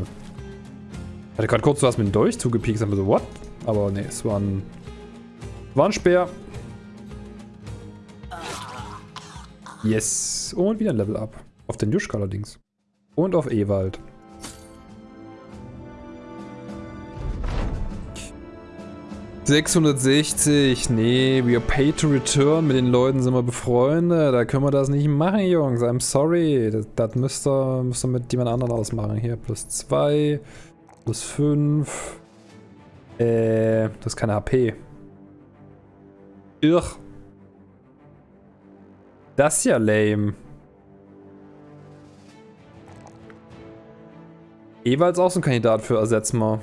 Ich hatte gerade kurz, du mit dem Dolch zugepiekt, haben wir so, what? Aber nee, es war ein, war ein Speer. Yes. Und wieder ein Level Up. Auf den Juschka allerdings. Und auf Ewald. ...660. Nee, are paid to return. Mit den Leuten sind wir befreundet. Da können wir das nicht machen, Jungs. I'm sorry. Das, das müsst, ihr, müsst ihr mit jemand anderem ausmachen. Hier, plus 2. Plus 5. Äh, das ist keine HP. Irr. Das ist ja lame. Ist auch so ein Kandidat für Ersetzen mal.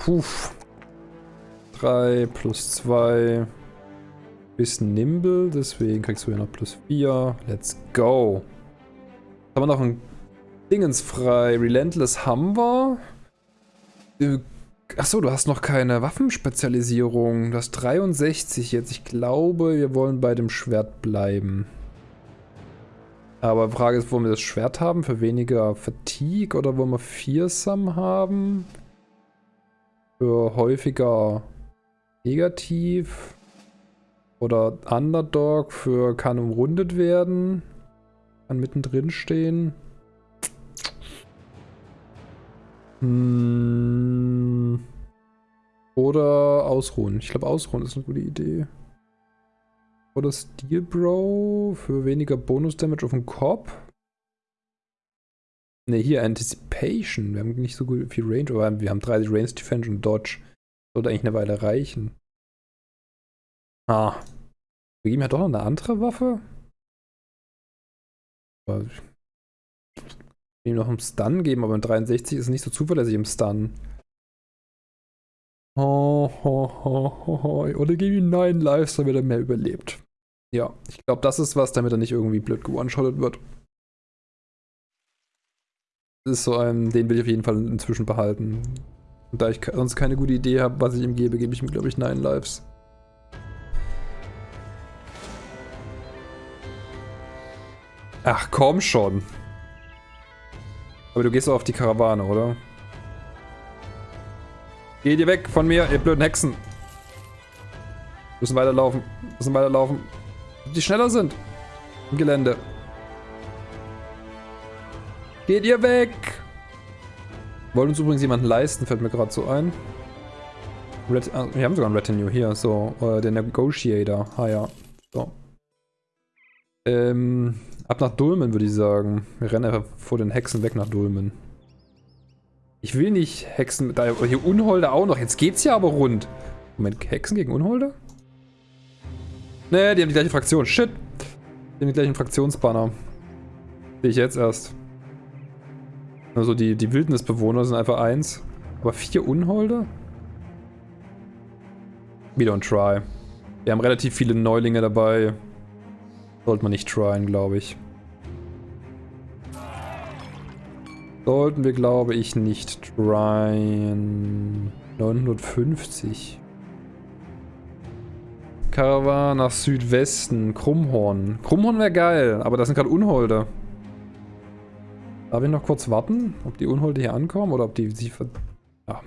Puff. 3 plus 2. Bisschen nimble, deswegen kriegst du hier noch plus 4. Let's go. Haben wir noch einen Dingens frei. Relentless haben wir. Achso, du hast noch keine Waffenspezialisierung. Du hast 63 jetzt. Ich glaube, wir wollen bei dem Schwert bleiben. Aber die Frage ist, wollen wir das Schwert haben für weniger Fatigue oder wollen wir Fearsome haben? Für häufiger Negativ. Oder Underdog für kann umrundet werden. Kann mittendrin stehen. Hm. Oder ausruhen. Ich glaube, ausruhen ist eine gute Idee. Oder Steel Bro für weniger Bonus-Damage auf den Kopf. Ne, hier Anticipation. Wir haben nicht so gut viel Range, aber wir haben 30 Range Defense und Dodge. Sollte eigentlich eine Weile reichen. Ah. Wir geben ja doch noch eine andere Waffe. Aber ihm noch einen Stun geben, aber in 63 ist nicht so zuverlässig im Stun. Oh, oh, oh, oh. Oder gib ihm 9 Lives, damit er mehr überlebt. Ja, ich glaube, das ist was, damit er nicht irgendwie blöd gewone-shottet wird. Das ist so ein, den will ich auf jeden Fall inzwischen behalten. Und da ich sonst keine gute Idee habe, was ich ihm gebe, gebe ich ihm, glaube ich, 9 Lives. Ach, komm schon. Aber du gehst auch auf die Karawane, oder? Geht ihr weg von mir, ihr blöden Hexen. Müssen weiterlaufen. Müssen weiterlaufen. Die schneller sind. Im Gelände. Geht ihr weg! Wollen uns übrigens jemanden leisten, fällt mir gerade so ein. Red, ah, wir haben sogar einen Retinue hier, so. Äh, der Negotiator. Ah ja. So. Ähm, ab nach Dulmen würde ich sagen. Wir rennen einfach vor den Hexen weg nach Dulmen. Ich will nicht Hexen... Da hier Unholde auch noch. Jetzt geht's ja aber rund. Moment, Hexen gegen Unholde? Nee, die haben die gleiche Fraktion. Shit. Die haben die gleichen Fraktionsbanner. Sehe ich jetzt erst. Also die, die Wildnisbewohner sind einfach eins. Aber vier Unholde? We don't try. Wir haben relativ viele Neulinge dabei. Sollte man nicht tryen, glaube ich. Sollten wir, glaube ich, nicht tryen. 950. Karawan nach Südwesten. Krummhorn. Krummhorn wäre geil, aber das sind gerade Unholde. Darf ich noch kurz warten, ob die Unholde hier ankommen oder ob die sich ver... Ja,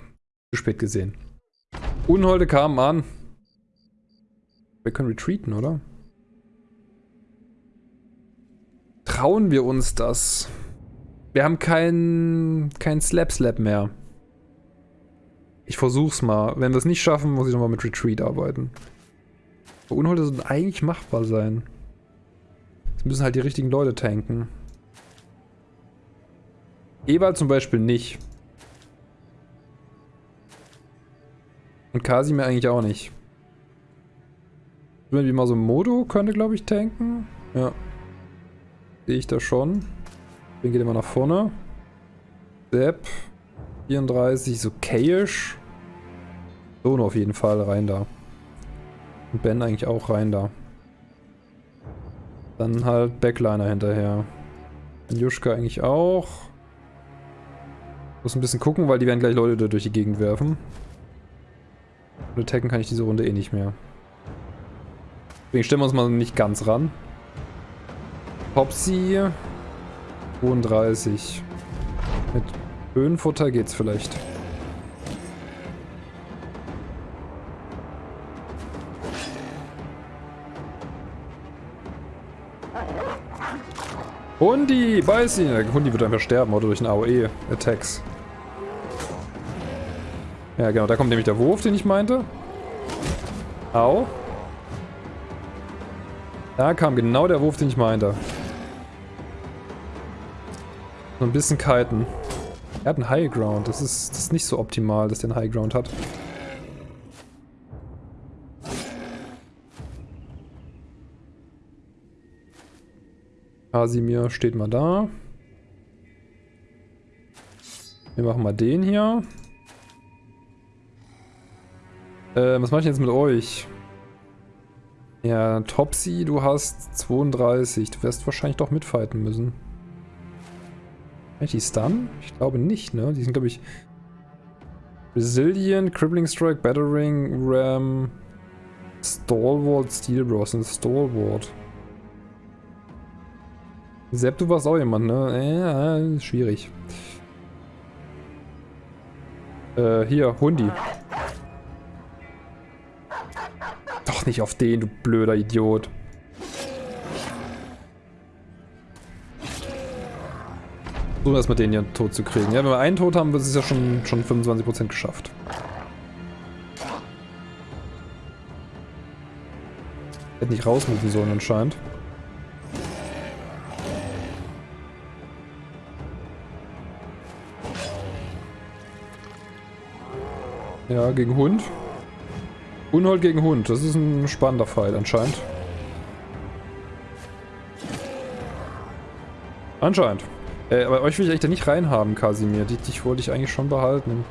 zu spät gesehen. Unholde kamen an. Wir können retreaten, oder? Trauen wir uns das? Wir haben kein, kein Slap-Slap mehr. Ich versuch's mal. Wenn wir es nicht schaffen, muss ich nochmal mit Retreat arbeiten. Unholde sollten eigentlich machbar sein. Es müssen halt die richtigen Leute tanken. Ewald zum Beispiel nicht. Und Kasimir eigentlich auch nicht. Wie mal so Modo könnte, glaube ich, tanken. Ja. Sehe ich da schon. Den geht immer nach vorne. Sepp. 34, so Kayish. So, auf jeden Fall rein da. Und Ben eigentlich auch rein da. Dann halt Backliner hinterher. Juschka eigentlich auch. Muss ein bisschen gucken, weil die werden gleich Leute durch die Gegend werfen. Und attacken kann ich diese Runde eh nicht mehr. Deswegen stellen wir uns mal nicht ganz ran. Popsy 32. Mit Höhenfutter geht's vielleicht. Hundi, beiß ihn. Hundi wird einfach sterben oder durch einen AOE-Attacks. Ja, genau, da kommt nämlich der Wurf, den ich meinte. Au. Da kam genau der Wurf, den ich meinte. So ein bisschen kiten. Er hat einen High Ground. Das ist, das ist nicht so optimal, dass der einen High Ground hat. Kasimir steht mal da. Wir machen mal den hier. Äh, was mache ich jetzt mit euch? Ja, Topsy, du hast 32. Du wirst wahrscheinlich doch mitfighten müssen. Kann ich die Stun? Ich glaube nicht, ne? Die sind, glaube ich... Resilient, Crippling Strike, Battering, Ram, Stalwart, Steel Bros und Stalwart. Sepp, du warst auch jemand, ne? Ja, schwierig. Äh, hier, Hundi. Nicht auf den, du blöder Idiot. So erstmal den hier tot zu kriegen. Ja, wenn wir einen tot haben, wird es ja schon, schon 25% geschafft. Hätte nicht rausmufen sollen anscheinend. Ja, gegen Hund. Unhold gegen Hund. Das ist ein spannender Fight anscheinend. Anscheinend. Äh, aber euch will ich eigentlich da nicht reinhaben, Kasimir. Dich, dich wollte ich eigentlich schon behalten.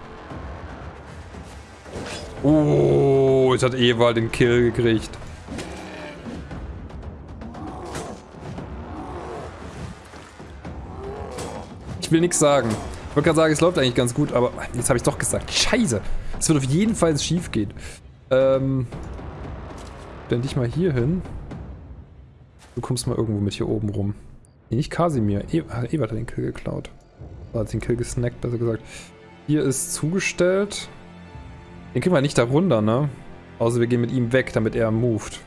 Oh, jetzt hat Ewald den Kill gekriegt. Ich will nichts sagen. Ich wollte gerade sagen, es läuft eigentlich ganz gut, aber jetzt habe ich doch gesagt. Scheiße. Es wird auf jeden Fall schief gehen. Ähm. Dann dich mal hier hin. Du kommst mal irgendwo mit hier oben rum. Nee, nicht Kasimir. E hat den Kill geklaut. Oder hat den Kill gesnackt, besser gesagt. Hier ist zugestellt. Den kriegen wir nicht da runter, ne? Außer wir gehen mit ihm weg, damit er moved.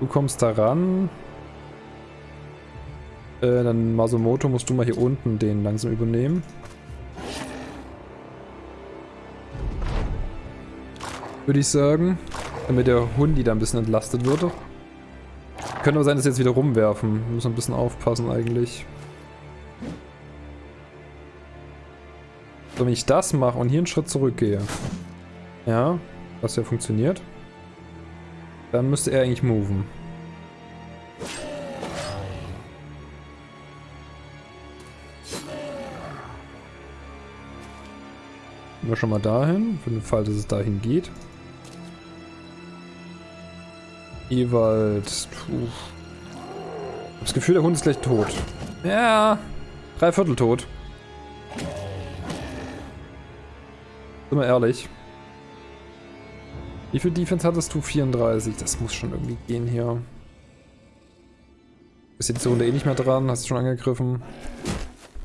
Du kommst da ran. Äh, dann Masumoto musst du mal hier unten den langsam übernehmen. Würde ich sagen. Damit der Hundi da ein bisschen entlastet wird. Könnte aber sein, dass sie jetzt wieder rumwerfen. Müssen ein bisschen aufpassen eigentlich. So, wenn ich das mache und hier einen Schritt zurückgehe. Ja, was ja funktioniert. Dann müsste er eigentlich moven. Gehen wir schon mal dahin, für den Fall, dass es dahin geht. Ewald. Puh. Ich hab das Gefühl, der Hund ist gleich tot. Ja, drei Viertel tot. Sind wir ehrlich. Wie viel Defense hattest du? 34. Das muss schon irgendwie gehen hier. Bist jetzt die Runde eh nicht mehr dran, hast du schon angegriffen.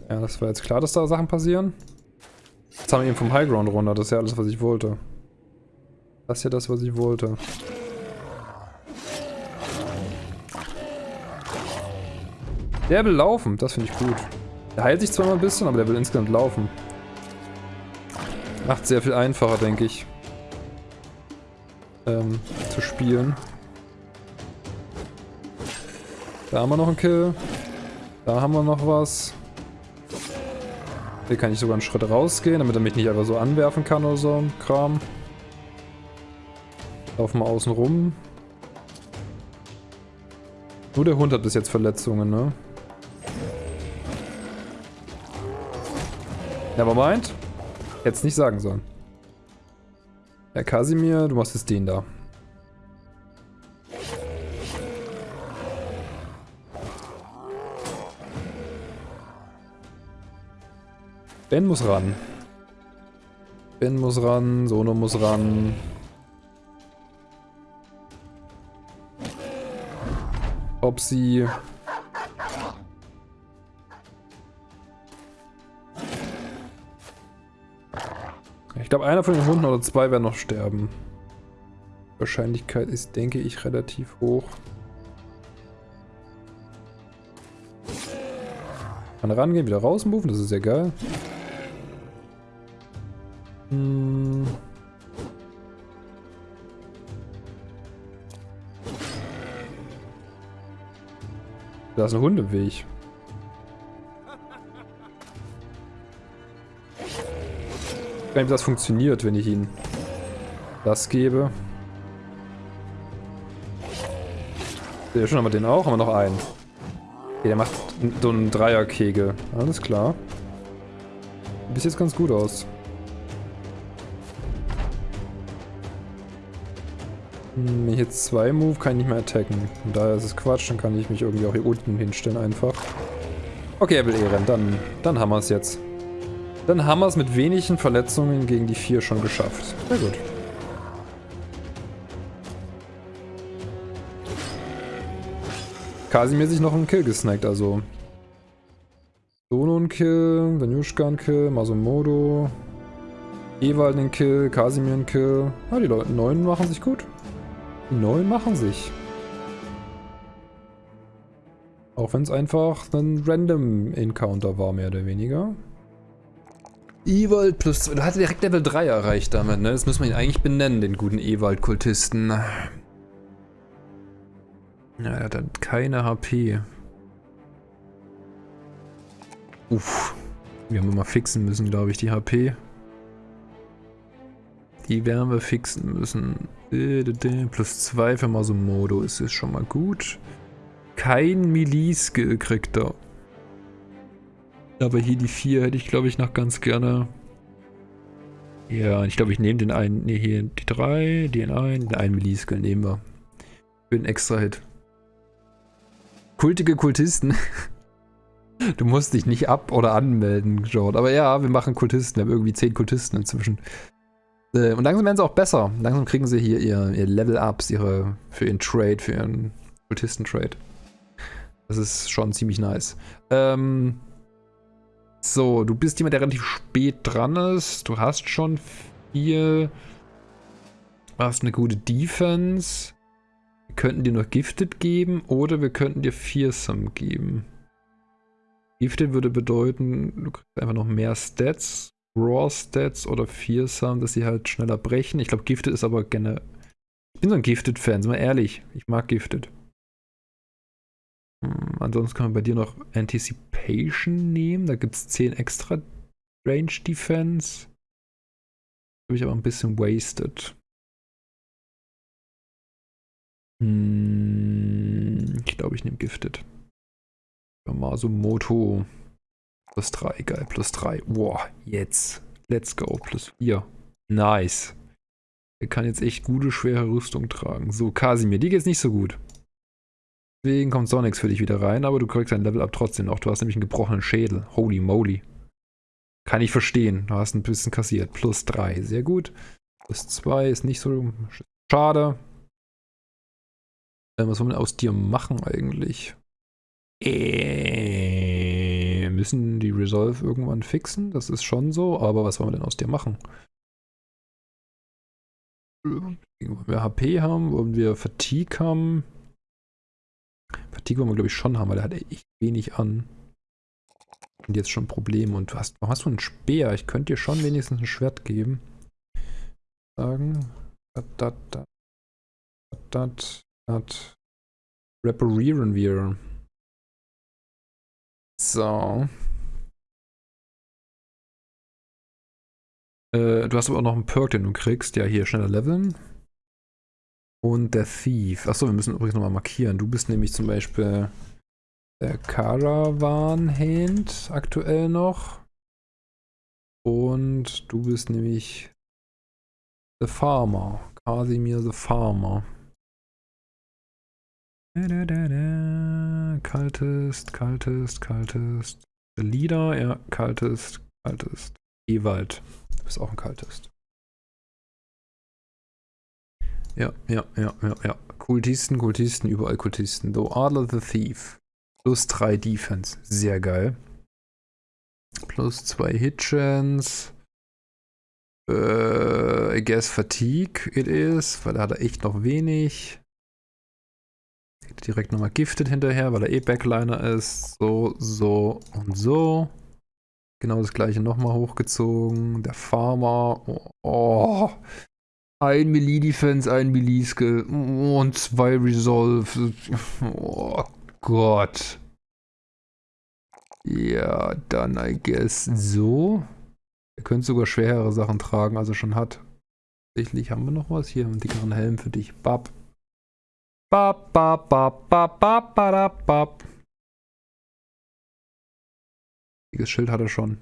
Ja, das war jetzt klar, dass da Sachen passieren. Jetzt haben wir ihn vom Highground runter, das ist ja alles, was ich wollte. Das ist ja das, was ich wollte. Der will laufen, das finde ich gut. Der heilt sich zwar mal ein bisschen, aber der will insgesamt laufen. Macht sehr viel einfacher, denke ich. Ähm, zu spielen. Da haben wir noch einen Kill. Da haben wir noch was. Hier kann ich sogar einen Schritt rausgehen, damit er mich nicht einfach so anwerfen kann oder so Kram. Laufen wir außen rum. Nur der Hund hat bis jetzt Verletzungen, ne? Nevermind. Es nicht sagen sollen. Herr Kasimir, du machst jetzt den da. Ben muss ran. Ben muss ran, Sono muss ran. Ob glaube, einer von den Hunden oder zwei werden noch sterben. Wahrscheinlichkeit ist, denke ich, relativ hoch. Kann rangehen, wieder rausmoven, das ist sehr geil. Hm. Da ist ein Hundeweg. Ob das funktioniert, wenn ich ihn das gebe. Ja, schon haben wir den auch, haben wir noch einen. Okay, der macht so einen Dreierkegel. Alles klar. Sieht jetzt ganz gut aus. Hm, wenn ich jetzt zwei move, kann ich nicht mehr attacken. Und daher ist es Quatsch, dann kann ich mich irgendwie auch hier unten hinstellen einfach. Okay, er will eh rennen, dann, dann haben wir es jetzt. Dann haben wir es mit wenigen Verletzungen gegen die vier schon geschafft. Sehr gut. Kasimir sich noch einen Kill gesnackt, also. Sono ein Kill, Danushka ein Kill, Masomodo, Ewald ein Kill, Kasimir ein Kill. Ah, die Leute, neun machen sich gut. Die neun machen sich. Auch wenn es einfach ein Random Encounter war, mehr oder weniger. Ewald plus 2. Du hatte direkt Level 3 erreicht damit, ne? Das müssen wir ihn eigentlich benennen, den guten Ewald-Kultisten. Ja, er hat halt keine HP. Uff. Wir haben immer fixen müssen, glaube ich, die HP. Die werden wir fixen müssen. Plus 2 für Masumodo ist es schon mal gut. Kein Melee-Skill kriegt er. Aber hier die vier hätte ich, glaube ich, noch ganz gerne. Ja, ich glaube, ich nehme den einen. Ne, hier die drei, den einen, den einen Melee-Skill nehmen wir. Für einen extra Hit. Kultige Kultisten. Du musst dich nicht ab- oder anmelden, Jord. Aber ja, wir machen Kultisten. Wir haben irgendwie zehn Kultisten inzwischen. Äh, und langsam werden sie auch besser. Langsam kriegen sie hier ihr, ihr Level-Ups ihre, für ihren Trade, für ihren Kultisten-Trade. Das ist schon ziemlich nice. Ähm, so, du bist jemand, der relativ spät dran ist. Du hast schon viel. Du hast eine gute Defense. Wir könnten dir noch Gifted geben oder wir könnten dir Fearsome geben. Gifted würde bedeuten, du kriegst einfach noch mehr Stats. Raw Stats oder Fearsome, dass sie halt schneller brechen. Ich glaube, Gifted ist aber gerne. Ich bin so ein Gifted-Fan, sind wir ehrlich. Ich mag Gifted. Hm, ansonsten können wir bei dir noch Anticipation nehmen. Da gibt es 10 extra Range Defense. Habe ich aber ein bisschen wasted. Hm, ich glaube, ich nehme Gifted. Yamaso Moto. Plus 3, geil, plus 3. Boah, jetzt. Let's go, plus 4. Nice. Er kann jetzt echt gute, schwere Rüstung tragen. So, Kasimir, die geht's nicht so gut. Deswegen kommt Sonics für dich wieder rein, aber du kriegst dein Level up trotzdem noch. Du hast nämlich einen gebrochenen Schädel. Holy moly. Kann ich verstehen. Du hast ein bisschen kassiert. Plus 3. Sehr gut. Plus 2 ist nicht so schade. Äh, was wollen wir aus dir machen eigentlich? Äh, müssen die Resolve irgendwann fixen? Das ist schon so, aber was wollen wir denn aus dir machen? Wollen wir HP haben? Wollen wir Fatigue haben? Fatigue wollen wir glaube ich schon haben, weil er hat echt wenig an. Und jetzt schon Probleme. Und du hast, warum hast du einen Speer? Ich könnte dir schon wenigstens ein Schwert geben. Sagen. Reparieren wir. So. Äh, du hast aber auch noch einen Perk, den du kriegst. Ja, hier, schneller leveln. Und der Thief. Achso, wir müssen übrigens nochmal markieren. Du bist nämlich zum Beispiel der Caravan Hand aktuell noch. Und du bist nämlich The Farmer. Casimir the Farmer. Da, da, da, da. Kaltest, kaltest, kaltest. The Leader, ja, kaltest, kaltest. Ewald, du bist auch ein kaltest. Ja, ja, ja, ja, ja. Kultisten, Kultisten, überall Kultisten. So, Adler the Thief. Plus 3 Defense. Sehr geil. Plus 2 Hitchens. Äh, I guess Fatigue it is, weil da hat er echt noch wenig. Direkt nochmal Gifted hinterher, weil er eh Backliner ist. So, so und so. Genau das gleiche nochmal hochgezogen. Der Farmer. Oh, oh. Ein Melee-Defense, ein Melee-Skill und zwei Resolve. Oh Gott. Ja, dann I guess so. Er könnte sogar schwerere Sachen tragen, als er schon hat. Tatsächlich haben wir noch was. Hier einen dickeren Helm für dich. Bab. Bab, bab, bab, bab, bab, bab, bab. Dickes Schild hat er schon.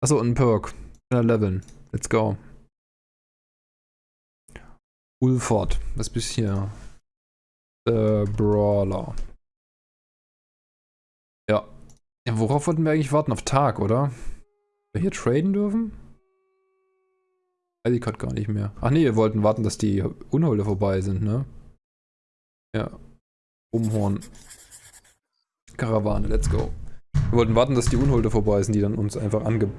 Achso, und ein Perk. Leveln. Let's go. Ulford. Was bist hier? The Brawler. Ja. ja. Worauf wollten wir eigentlich warten? Auf Tag, oder? Wir hier traden dürfen? Weiß ich gerade gar nicht mehr. Ach nee, wir wollten warten, dass die Unholde vorbei sind, ne? Ja. Umhorn. Karawane, let's go. Wir wollten warten, dass die Unholde vorbei sind, die dann uns einfach ange